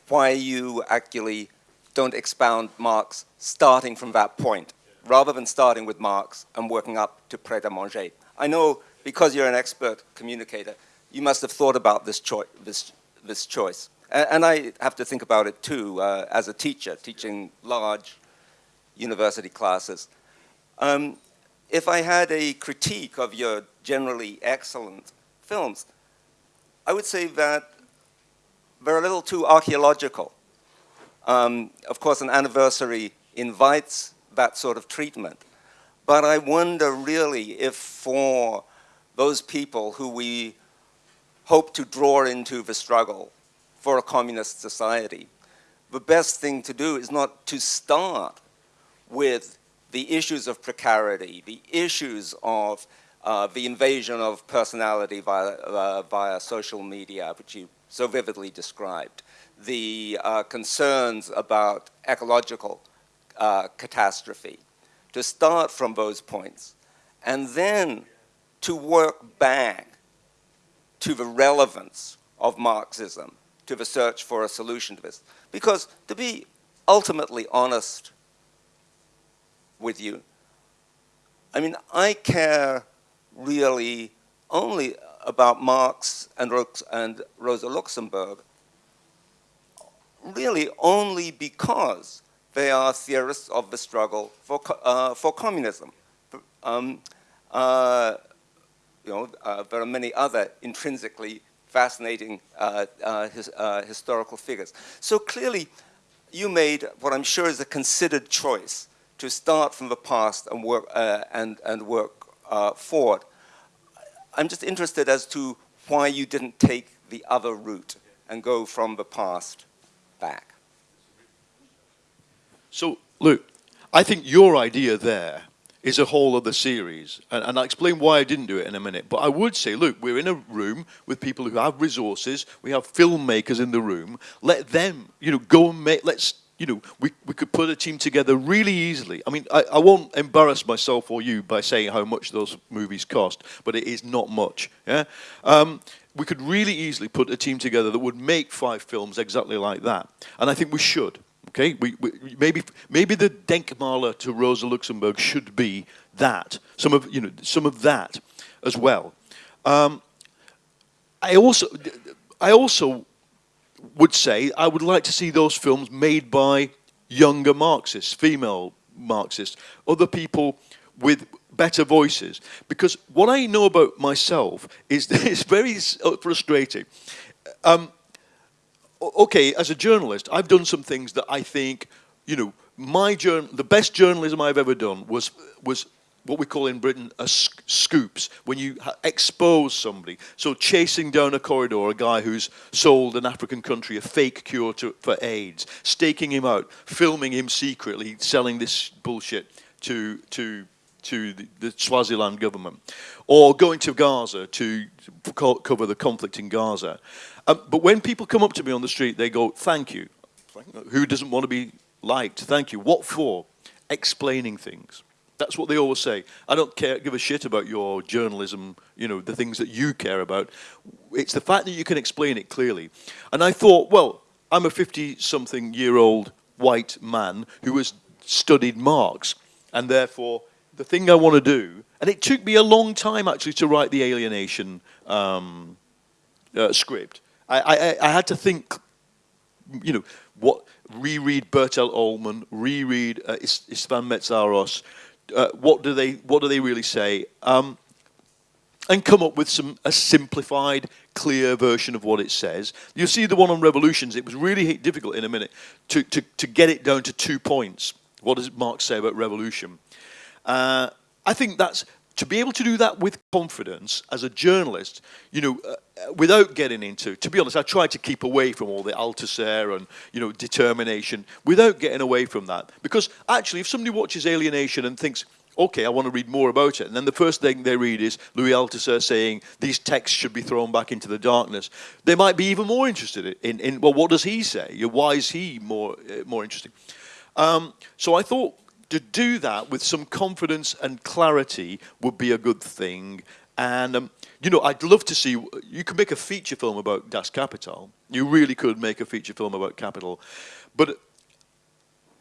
why you actually don't expound Marx starting from that point, rather than starting with Marx and working up to Prêt à Manger. I know because you're an expert communicator, you must have thought about this, choi this, this choice. And I have to think about it too uh, as a teacher, teaching large university classes. Um, if I had a critique of your generally excellent films, I would say that they're a little too archaeological. Um, of course, an anniversary invites that sort of treatment. But I wonder really if for those people who we hope to draw into the struggle for a communist society, the best thing to do is not to start with the issues of precarity, the issues of uh, the invasion of personality via, uh, via social media, which you so vividly described, the uh, concerns about ecological uh, catastrophe, to start from those points, and then to work back to the relevance of Marxism, to the search for a solution to this. Because to be ultimately honest with you, I mean, I care really only about Marx and, and Rosa Luxemburg, really only because they are theorists of the struggle for, uh, for communism. Um, uh, you know, uh, there are many other intrinsically fascinating uh, uh, his, uh, historical figures. So clearly, you made what I'm sure is a considered choice to start from the past and work, and, and work forward. I'm just interested as to why you didn't take the other route and go from the past back. So, look, I think your idea there is a whole other series. And, and, I'll explain why I didn't do it in a minute. But I would say, look, we're in a room with people who have resources. We have filmmakers in the room. Let them, you know, go and make, let's, you know, we, we could put a team together really easily. I mean, I, I won't embarrass myself or you by saying how much those movies cost, but it is not much. Yeah. Um, we could really easily put a team together that would make five films exactly like that. And I think we should. Okay, we, we, maybe maybe the Denkmaler to Rosa Luxemburg should be that some of you know some of that as well. Um, I also I also would say I would like to see those films made by younger Marxists, female Marxists, other people with better voices. Because what I know about myself is that it's very frustrating. Um, okay, as a journalist, I've done some things that I think, you know, my the best journalism I've ever done was was what we call in Britain a sc scoops, when you expose somebody. So chasing down a corridor a guy who's sold an African country a fake cure to, for AIDS, staking him out, filming him secretly, selling this bullshit to to to the, the Swaziland government, or going to Gaza to cover the conflict in Gaza. Um, but when people come up to me on the street, they go, thank you. Who doesn't want to be liked? Thank you. What for? Explaining things. That's what they always say. I don't care, give a shit about your journalism, you know, the things that you care about. It's the fact that you can explain it clearly. And I thought, well, I'm a 50-something year old white man who has studied Marx, and therefore the thing I want to do, and it took me a long time actually to write the alienation um, uh, script. I, I, I had to think, you know, what reread Bertell Ollman, reread uh, Istvan Mészáros. Uh, what do they what do they really say? Um, and come up with some a simplified, clear version of what it says. You see the one on revolutions. It was really difficult in a minute to to to get it down to two points. What does Marx say about revolution? Uh, I think that's to be able to do that with confidence as a journalist, you know, uh, without getting into, to be honest, I tried to keep away from all the Althusser and, you know, determination, without getting away from that. Because actually, if somebody watches Alienation and thinks, okay, I want to read more about it, and then the first thing they read is Louis Althusser saying these texts should be thrown back into the darkness, they might be even more interested in, in well, what does he say? Why is he more, uh, more interesting? Um, so I thought to do that with some confidence and clarity would be a good thing. And, um, you know, I'd love to see, you could make a feature film about Das Kapital. You really could make a feature film about capital. But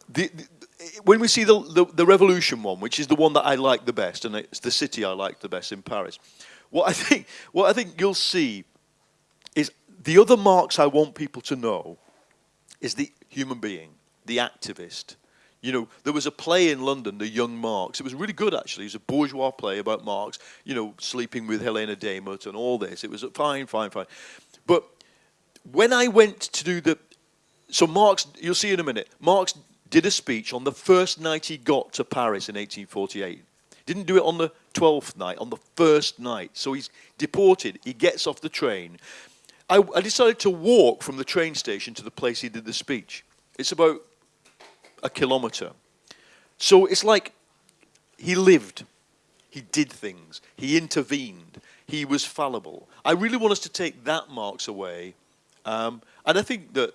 the, the, when we see the, the, the, revolution one, which is the one that I like the best, and it's the city I like the best in Paris, what I think, what I think you'll see is the other Marx I want people to know is the human being, the activist, you know, there was a play in London, The Young Marx. It was really good, actually. It was a bourgeois play about Marx, you know, sleeping with Helena Demuth and all this. It was fine, fine, fine. But when I went to do the so Marx, you'll see in a minute, Marx did a speech on the first night he got to Paris in 1848. Didn't do it on the 12th night, on the first night. So he's deported. He gets off the train. I, I decided to walk from the train station to the place he did the speech. It's about a kilometre. So it's like he lived, he did things, he intervened, he was fallible. I really want us to take that Marx away. Um, and I think that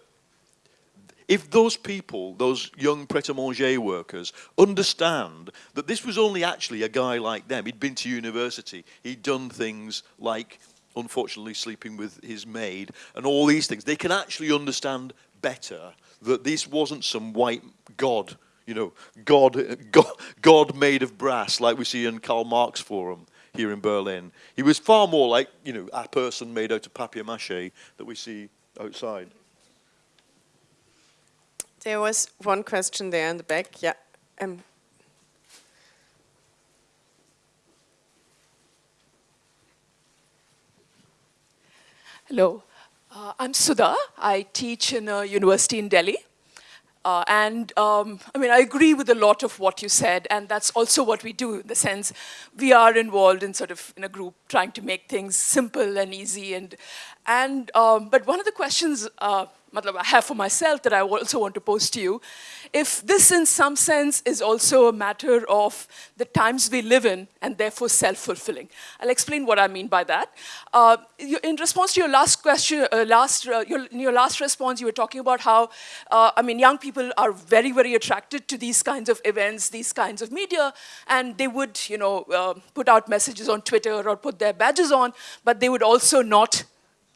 if those people, those young pret-a-manger workers, understand that this was only actually a guy like them, he'd been to university, he'd done things like, unfortunately, sleeping with his maid, and all these things, they can actually understand better that this wasn't some white god, you know, god, god, god made of brass, like we see in Karl Marx Forum here in Berlin. He was far more like, you know, a person made out of papier-mâché that we see outside. There was one question there in the back. Yeah. Um. Hello. Uh, I'm Sudha. I teach in a university in Delhi. Uh, and um, I mean, I agree with a lot of what you said, and that's also what we do in the sense we are involved in sort of in a group trying to make things simple and easy. And, and um, but one of the questions uh, I have for myself that I also want to pose to you. If this in some sense is also a matter of the times we live in and therefore self-fulfilling. I'll explain what I mean by that. Uh, in response to your last question, uh, last, uh, your, in your last response, you were talking about how, uh, I mean, young people are very, very attracted to these kinds of events, these kinds of media, and they would, you know, uh, put out messages on Twitter or put their badges on, but they would also not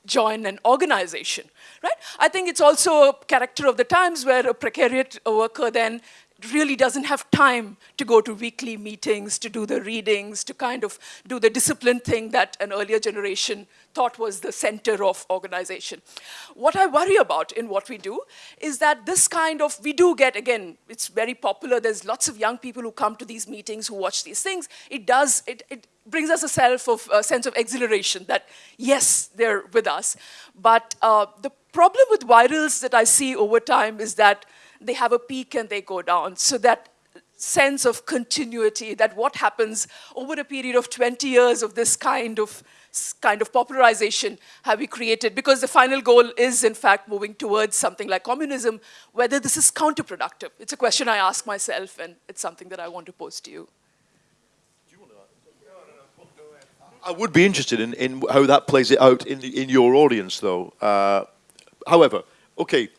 join an organization, right? I think it's also a character of the times where a precariat worker then really doesn't have time to go to weekly meetings, to do the readings, to kind of do the disciplined thing that an earlier generation thought was the center of organization. What I worry about in what we do is that this kind of, we do get, again, it's very popular, there's lots of young people who come to these meetings, who watch these things. It does, it, it brings us a self of, a sense of exhilaration that, yes, they're with us. But uh, the problem with virals that I see over time is that they have a peak and they go down. So that sense of continuity, that what happens over a period of 20 years of this kind of kind of popularization have we created? Because the final goal is, in fact, moving towards something like communism, whether this is counterproductive. It's a question I ask myself, and it's something that I want to pose to you. I would be interested in, in how that plays it out in, in your audience, though. Uh, however, okay,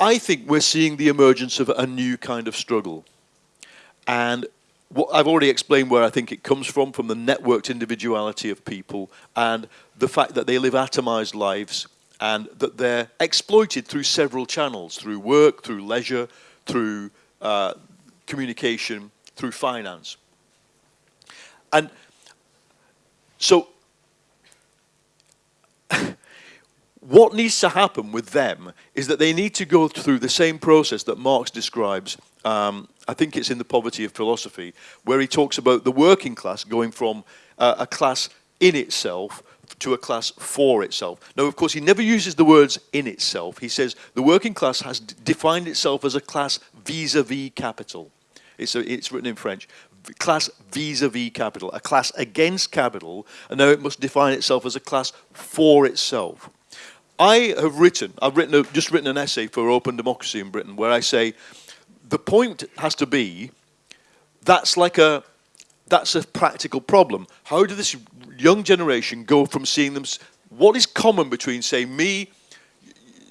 I think we're seeing the emergence of a new kind of struggle. And what I've already explained where I think it comes from, from the networked individuality of people and the fact that they live atomized lives and that they're exploited through several channels, through work, through leisure, through uh, communication, through finance. And so what needs to happen with them is that they need to go through the same process that Marx describes. Um, I think it's in The Poverty of Philosophy, where he talks about the working class going from uh, a class in itself to a class for itself. Now, of course, he never uses the words in itself. He says the working class has defined itself as a class vis-a-vis -vis capital. It's, a, it's written in French. Class vis-a-vis -vis capital, a class against capital, and now it must define itself as a class for itself. I have written, I've written a, just written an essay for Open Democracy in Britain where I say the point has to be that's like a that's a practical problem. How do this young generation go from seeing them? What is common between, say, me,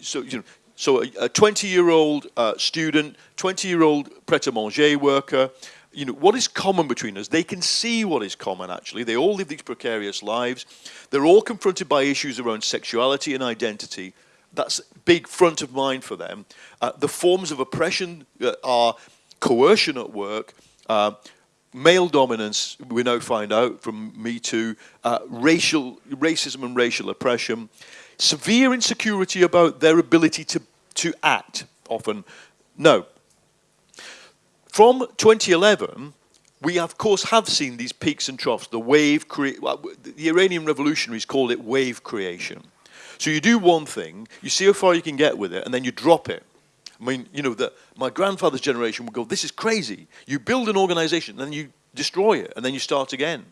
so you know, so a 20-year-old uh, student, 20-year-old pret-a-manger worker, you know, what is common between us? They can see what is common, actually. They all live these precarious lives. They're all confronted by issues around sexuality and identity. That's big front of mind for them. Uh, the forms of oppression uh, are coercion at work, uh, male dominance, we now find out from Me Too, uh, racial, racism and racial oppression, severe insecurity about their ability to, to act, often. No, from 2011, we of course have seen these peaks and troughs, the wave, the Iranian revolutionaries called it wave creation. So you do one thing, you see how far you can get with it, and then you drop it. I mean, you know, that my grandfather's generation would go, this is crazy. You build an organization, then you destroy it, and then you start again.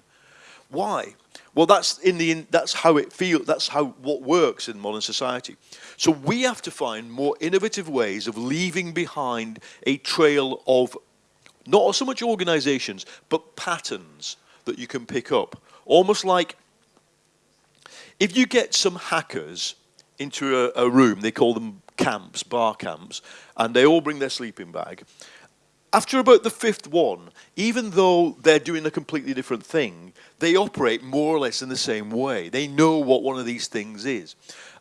Why? Well, that's in the that's how it feels. That's how what works in modern society. So we have to find more innovative ways of leaving behind a trail of not so much organizations, but patterns that you can pick up. Almost like if you get some hackers into a, a room, they call them camps, bar camps, and they all bring their sleeping bag. After about the fifth one, even though they're doing a completely different thing, they operate more or less in the same way. They know what one of these things is.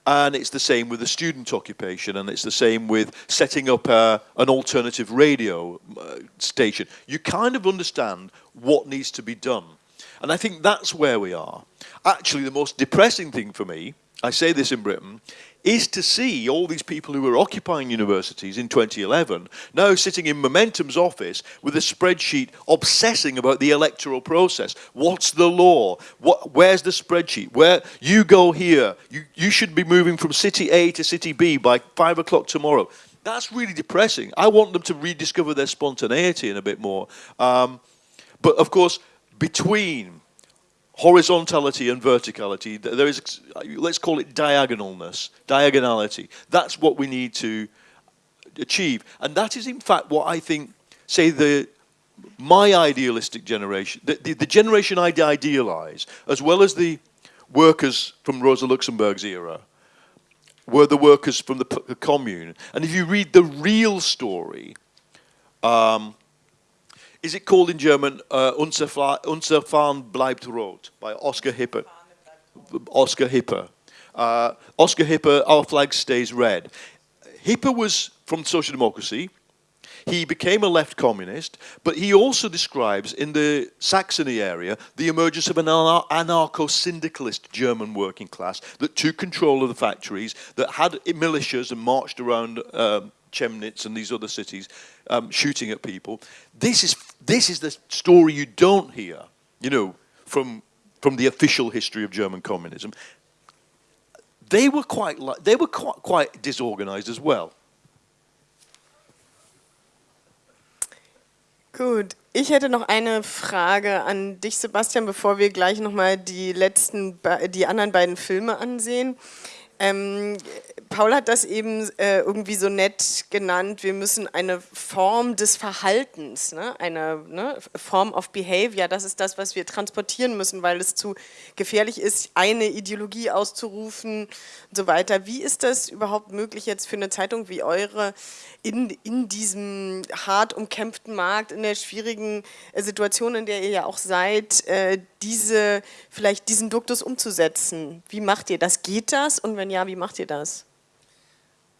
And it's the same with the student occupation, and it's the same with setting up a, an alternative radio uh, station. You kind of understand what needs to be done. And I think that's where we are. Actually, the most depressing thing for me, I say this in Britain, is to see all these people who were occupying universities in 2011 now sitting in Momentum's office with a spreadsheet obsessing about the electoral process. What's the law? What, where's the spreadsheet? Where you go here, you, you should be moving from city A to city B by five o'clock tomorrow. That's really depressing. I want them to rediscover their spontaneity in a bit more. Um, but of course, between horizontality and verticality. There is, let's call it diagonalness, diagonality. That's what we need to achieve. And that is in fact what I think, say the, my idealistic generation, the, the, the generation I idealize, as well as the workers from Rosa Luxemburg's era, were the workers from the, the commune. And if you read the real story, um, is it called in German uh, Unser, Unser bleibt rot by Oscar Hippe? Oscar Hippe. Uh, Oscar Hippe, Our Flag Stays Red. Hippe was from social democracy. He became a left communist, but he also describes in the Saxony area the emergence of an anarcho-syndicalist German working class that took control of the factories, that had militias and marched around um, Chemnitz and these other cities um, shooting at people. This is, this is the story you don't hear, you know, from, from the official history of German communism. They were quite, they were quite, quite disorganized as well. Gut, ich hätte noch eine Frage an dich, Sebastian, bevor wir gleich nochmal die letzten, die anderen beiden Filme ansehen. Ähm, Paul hat das eben äh, irgendwie so nett genannt, wir müssen eine Form des Verhaltens, ne? eine ne? Form of Behavior, das ist das, was wir transportieren müssen, weil es zu gefährlich ist, eine Ideologie auszurufen und so weiter. Wie ist das überhaupt möglich jetzt für eine Zeitung wie eure, in, in diesem hart umkämpften Markt, in der schwierigen äh, Situation, in der ihr ja auch seid, äh, diese, vielleicht diesen Duktus umzusetzen? Wie macht ihr das? Geht das? Und wenn ja, wie macht ihr das?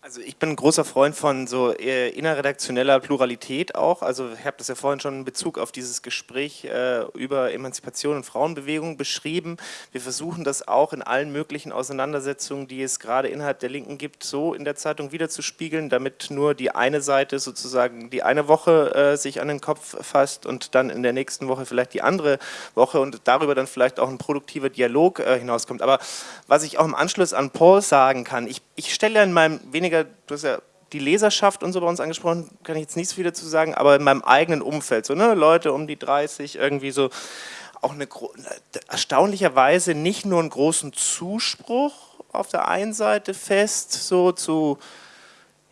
Also ich bin ein großer Freund von so äh, innerredaktioneller Pluralität auch. Also ich habe das ja vorhin schon in Bezug auf dieses Gespräch äh, über Emanzipation und Frauenbewegung beschrieben. Wir versuchen das auch in allen möglichen Auseinandersetzungen, die es gerade innerhalb der Linken gibt, so in der Zeitung wiederzuspiegeln, damit nur die eine Seite sozusagen die eine Woche äh, sich an den Kopf fasst und dann in der nächsten Woche vielleicht die andere Woche und darüber dann vielleicht auch ein produktiver Dialog äh, hinauskommt. Aber was ich auch im Anschluss an Paul sagen kann, ich, ich stelle in meinem weniger weniger, du hast ja die Leserschaft und so bei uns angesprochen, kann ich jetzt nicht so viel dazu sagen, aber in meinem eigenen Umfeld, so ne, Leute um die 30, irgendwie so, auch eine erstaunlicherweise nicht nur einen großen Zuspruch auf der einen Seite fest, so zu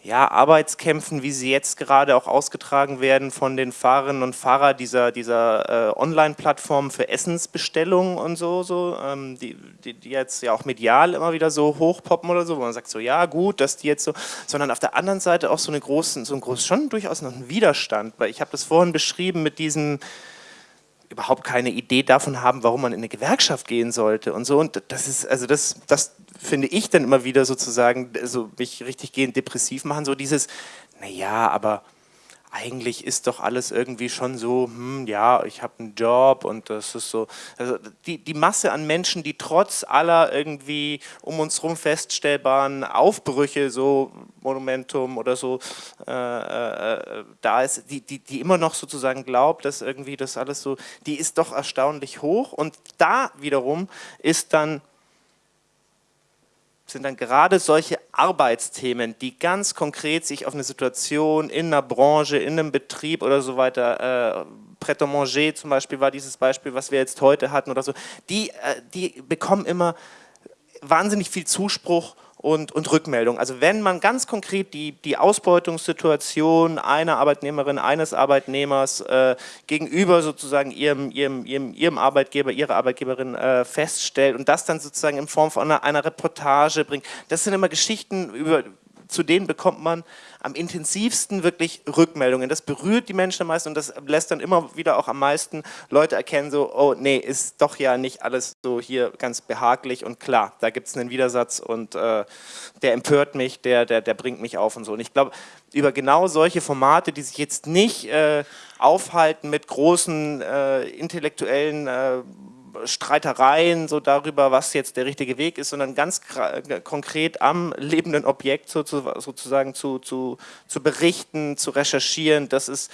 ja, Arbeitskämpfen, wie sie jetzt gerade auch ausgetragen werden von den Fahrerinnen und Fahrern dieser, dieser äh, Online-Plattformen für Essensbestellungen und so, so ähm, die, die, die, jetzt ja auch medial immer wieder so hochpoppen oder so, wo man sagt so, ja gut, dass die jetzt so, sondern auf der anderen Seite auch so eine großen, so ein groß, schon durchaus noch ein Widerstand, weil ich habe das vorhin beschrieben mit diesen überhaupt keine Idee davon haben, warum man in eine Gewerkschaft gehen sollte und so. Und das ist, also das, das finde ich dann immer wieder sozusagen, so mich richtig gehend depressiv machen, so dieses, naja, aber eigentlich ist doch alles irgendwie schon so, hm, ja, ich habe einen Job und das ist so, also die, die Masse an Menschen, die trotz aller irgendwie um uns herum feststellbaren Aufbrüche, so Monumentum oder so, äh, äh, da ist, die, die, die immer noch sozusagen glaubt, dass irgendwie das alles so, die ist doch erstaunlich hoch. Und da wiederum ist dann sind dann gerade solche Arbeitsthemen, die ganz konkret sich auf eine Situation in einer Branche, in einem Betrieb oder so weiter, äh, Pret manger zum Beispiel war dieses Beispiel, was wir jetzt heute hatten oder so, die, äh, die bekommen immer wahnsinnig viel Zuspruch und, und Rückmeldung. Also wenn man ganz konkret die, die Ausbeutungssituation einer Arbeitnehmerin, eines Arbeitnehmers äh, gegenüber sozusagen ihrem, ihrem, ihrem, ihrem Arbeitgeber, ihrer Arbeitgeberin äh, feststellt und das dann sozusagen in Form von einer, einer Reportage bringt, das sind immer Geschichten, über, zu denen bekommt man am intensivsten wirklich Rückmeldungen. Das berührt die Menschen am meisten und das lässt dann immer wieder auch am meisten Leute erkennen, so, oh nee, ist doch ja nicht alles so hier ganz behaglich und klar, da gibt es einen Widersatz und äh, der empört mich, der, der, der bringt mich auf und so. Und ich glaube, über genau solche Formate, die sich jetzt nicht äh, aufhalten mit großen äh, intellektuellen äh, Streitereien so darüber, was jetzt der richtige Weg ist, sondern ganz konkret am lebenden Objekt sozusagen zu, zu, zu berichten, zu recherchieren. Das ist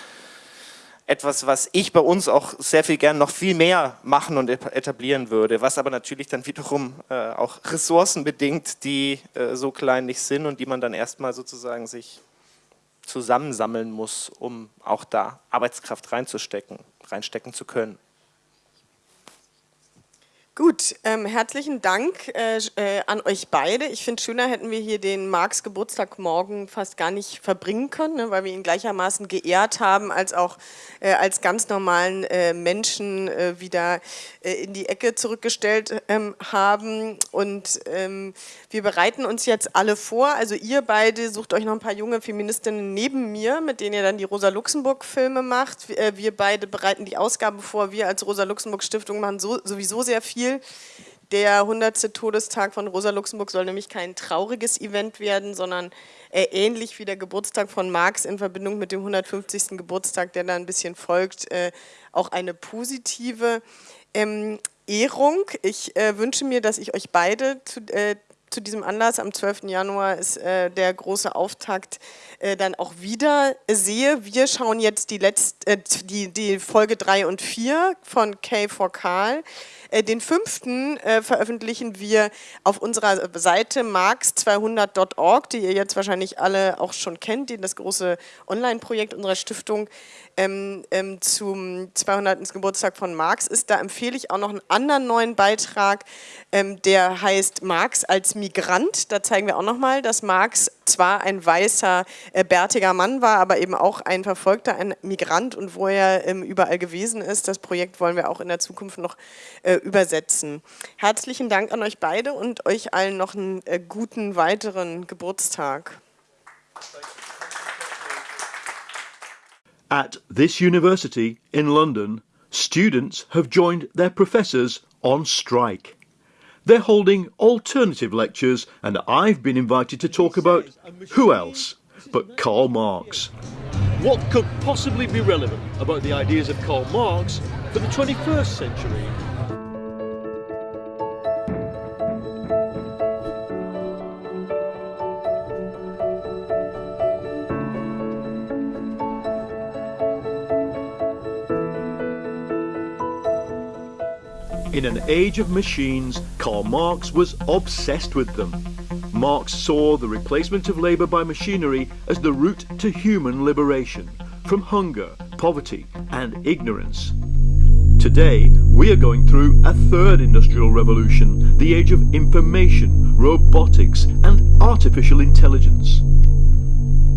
etwas, was ich bei uns auch sehr viel gern noch viel mehr machen und etablieren würde, was aber natürlich dann wiederum äh, auch Ressourcen bedingt, die äh, so klein nicht sind und die man dann erstmal sozusagen sich zusammensammeln muss, um auch da Arbeitskraft reinzustecken, reinstecken zu können. Gut, ähm, herzlichen Dank äh, äh, an euch beide. Ich finde, schöner hätten wir hier den Marx Geburtstag morgen fast gar nicht verbringen können, ne, weil wir ihn gleichermaßen geehrt haben, als auch äh, als ganz normalen äh, Menschen äh, wieder in die Ecke zurückgestellt ähm, haben. Und ähm, wir bereiten uns jetzt alle vor. Also ihr beide sucht euch noch ein paar junge Feministinnen neben mir, mit denen ihr dann die Rosa-Luxemburg-Filme macht. Wir, wir beide bereiten die Ausgabe vor. Wir als Rosa-Luxemburg-Stiftung machen so, sowieso sehr viel viel. Der 100. Todestag von Rosa Luxemburg soll nämlich kein trauriges Event werden, sondern äh, ähnlich wie der Geburtstag von Marx in Verbindung mit dem 150. Geburtstag, der da ein bisschen folgt, äh, auch eine positive ähm, Ehrung. Ich äh, wünsche mir, dass ich euch beide zu, äh, zu diesem Anlass am 12. Januar ist äh, der große Auftakt äh, dann auch wieder sehe. Wir schauen jetzt die, letzte, äh, die, die Folge 3 und 4 von K for Karl. Äh, den fünften äh, veröffentlichen wir auf unserer Seite marx200.org, die ihr jetzt wahrscheinlich alle auch schon kennt, die das große Online-Projekt unserer Stiftung ähm, ähm, zum 200. Geburtstag von Marx ist. Da empfehle ich auch noch einen anderen neuen Beitrag, ähm, der heißt Marx als Migrant. Da zeigen wir auch nochmal, dass Marx zwar ein weißer, äh, bärtiger Mann war, aber eben auch ein Verfolgter, ein Migrant und wo er ähm, überall gewesen ist. Das Projekt wollen wir auch in der Zukunft noch äh, übersetzen. Herzlichen Dank an euch beide und euch allen noch einen äh, guten weiteren Geburtstag. At this university in London, students have joined their professors on strike. They're holding alternative lectures, and I've been invited to talk about who else but Karl Marx. What could possibly be relevant about the ideas of Karl Marx for the 21st century? In an age of machines, Karl Marx was obsessed with them. Marx saw the replacement of labour by machinery as the route to human liberation from hunger, poverty and ignorance. Today, we are going through a third industrial revolution, the age of information, robotics and artificial intelligence.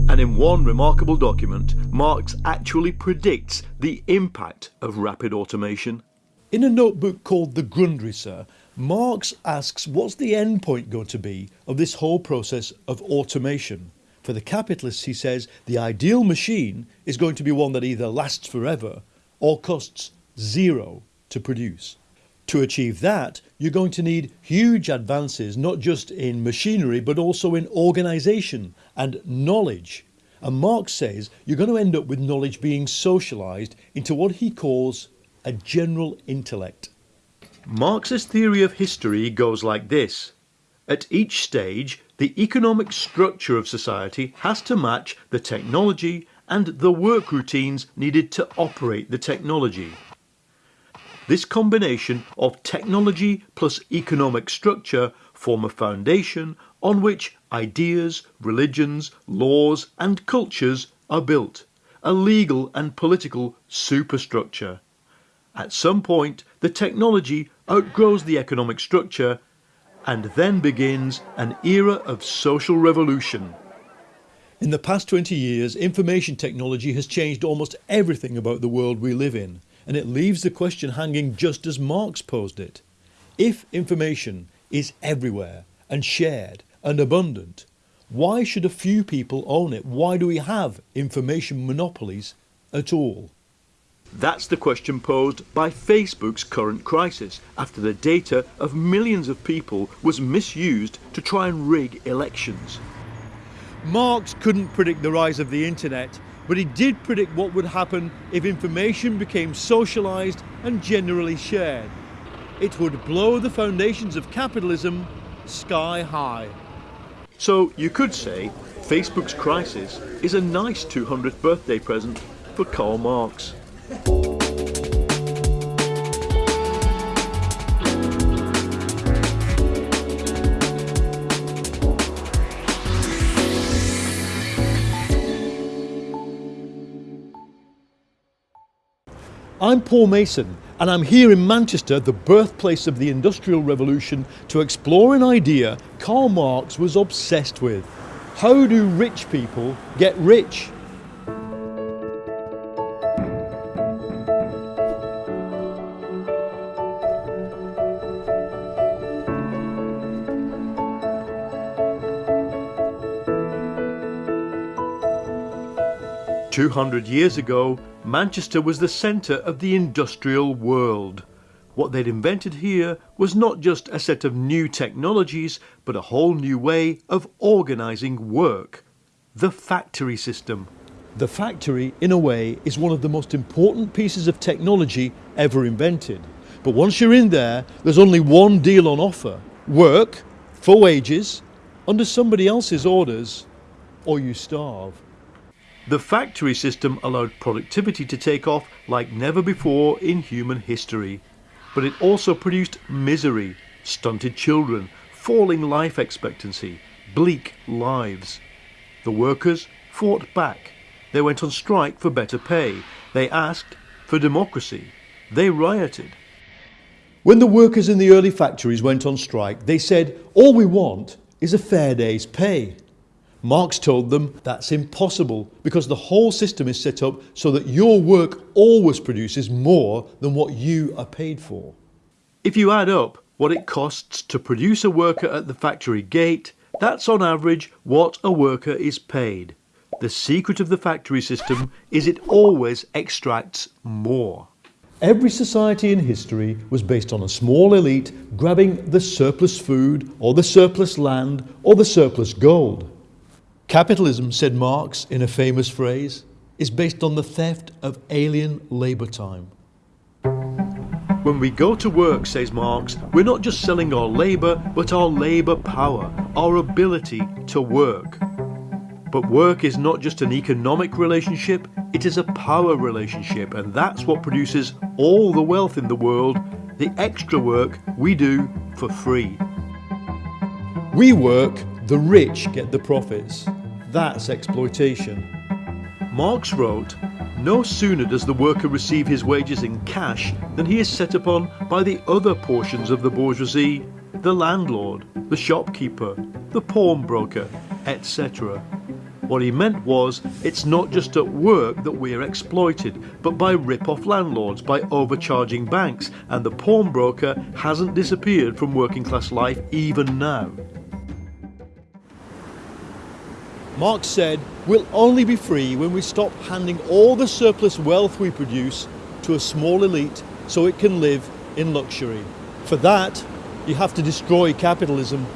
And in one remarkable document, Marx actually predicts the impact of rapid automation in a notebook called The Grundrisse, Marx asks what's the end point going to be of this whole process of automation? For the capitalists, he says, the ideal machine is going to be one that either lasts forever or costs zero to produce. To achieve that, you're going to need huge advances, not just in machinery, but also in organisation and knowledge. And Marx says you're going to end up with knowledge being socialised into what he calls a general intellect. Marx's theory of history goes like this. At each stage, the economic structure of society has to match the technology and the work routines needed to operate the technology. This combination of technology plus economic structure form a foundation on which ideas, religions, laws and cultures are built, a legal and political superstructure. At some point, the technology outgrows the economic structure and then begins an era of social revolution. In the past 20 years, information technology has changed almost everything about the world we live in, and it leaves the question hanging just as Marx posed it. If information is everywhere and shared and abundant, why should a few people own it? Why do we have information monopolies at all? That's the question posed by Facebook's current crisis after the data of millions of people was misused to try and rig elections. Marx couldn't predict the rise of the internet, but he did predict what would happen if information became socialised and generally shared. It would blow the foundations of capitalism sky high. So you could say Facebook's crisis is a nice 200th birthday present for Karl Marx. I'm Paul Mason and I'm here in Manchester, the birthplace of the Industrial Revolution, to explore an idea Karl Marx was obsessed with. How do rich people get rich? Two hundred years ago, Manchester was the centre of the industrial world. What they'd invented here was not just a set of new technologies, but a whole new way of organising work. The factory system. The factory, in a way, is one of the most important pieces of technology ever invented. But once you're in there, there's only one deal on offer. Work, for wages, under somebody else's orders, or you starve. The factory system allowed productivity to take off like never before in human history. But it also produced misery, stunted children, falling life expectancy, bleak lives. The workers fought back. They went on strike for better pay. They asked for democracy. They rioted. When the workers in the early factories went on strike, they said, all we want is a fair day's pay. Marx told them that's impossible because the whole system is set up so that your work always produces more than what you are paid for. If you add up what it costs to produce a worker at the factory gate, that's on average what a worker is paid. The secret of the factory system is it always extracts more. Every society in history was based on a small elite grabbing the surplus food or the surplus land or the surplus gold. Capitalism, said Marx in a famous phrase, is based on the theft of alien labour time. When we go to work, says Marx, we're not just selling our labour, but our labour power, our ability to work. But work is not just an economic relationship, it is a power relationship, and that's what produces all the wealth in the world, the extra work we do for free. We work, the rich get the profits. That's exploitation. Marx wrote, no sooner does the worker receive his wages in cash than he is set upon by the other portions of the bourgeoisie, the landlord, the shopkeeper, the pawnbroker, etc. What he meant was, it's not just at work that we're exploited, but by rip-off landlords, by overcharging banks, and the pawnbroker hasn't disappeared from working class life even now. Marx said, we'll only be free when we stop handing all the surplus wealth we produce to a small elite so it can live in luxury. For that, you have to destroy capitalism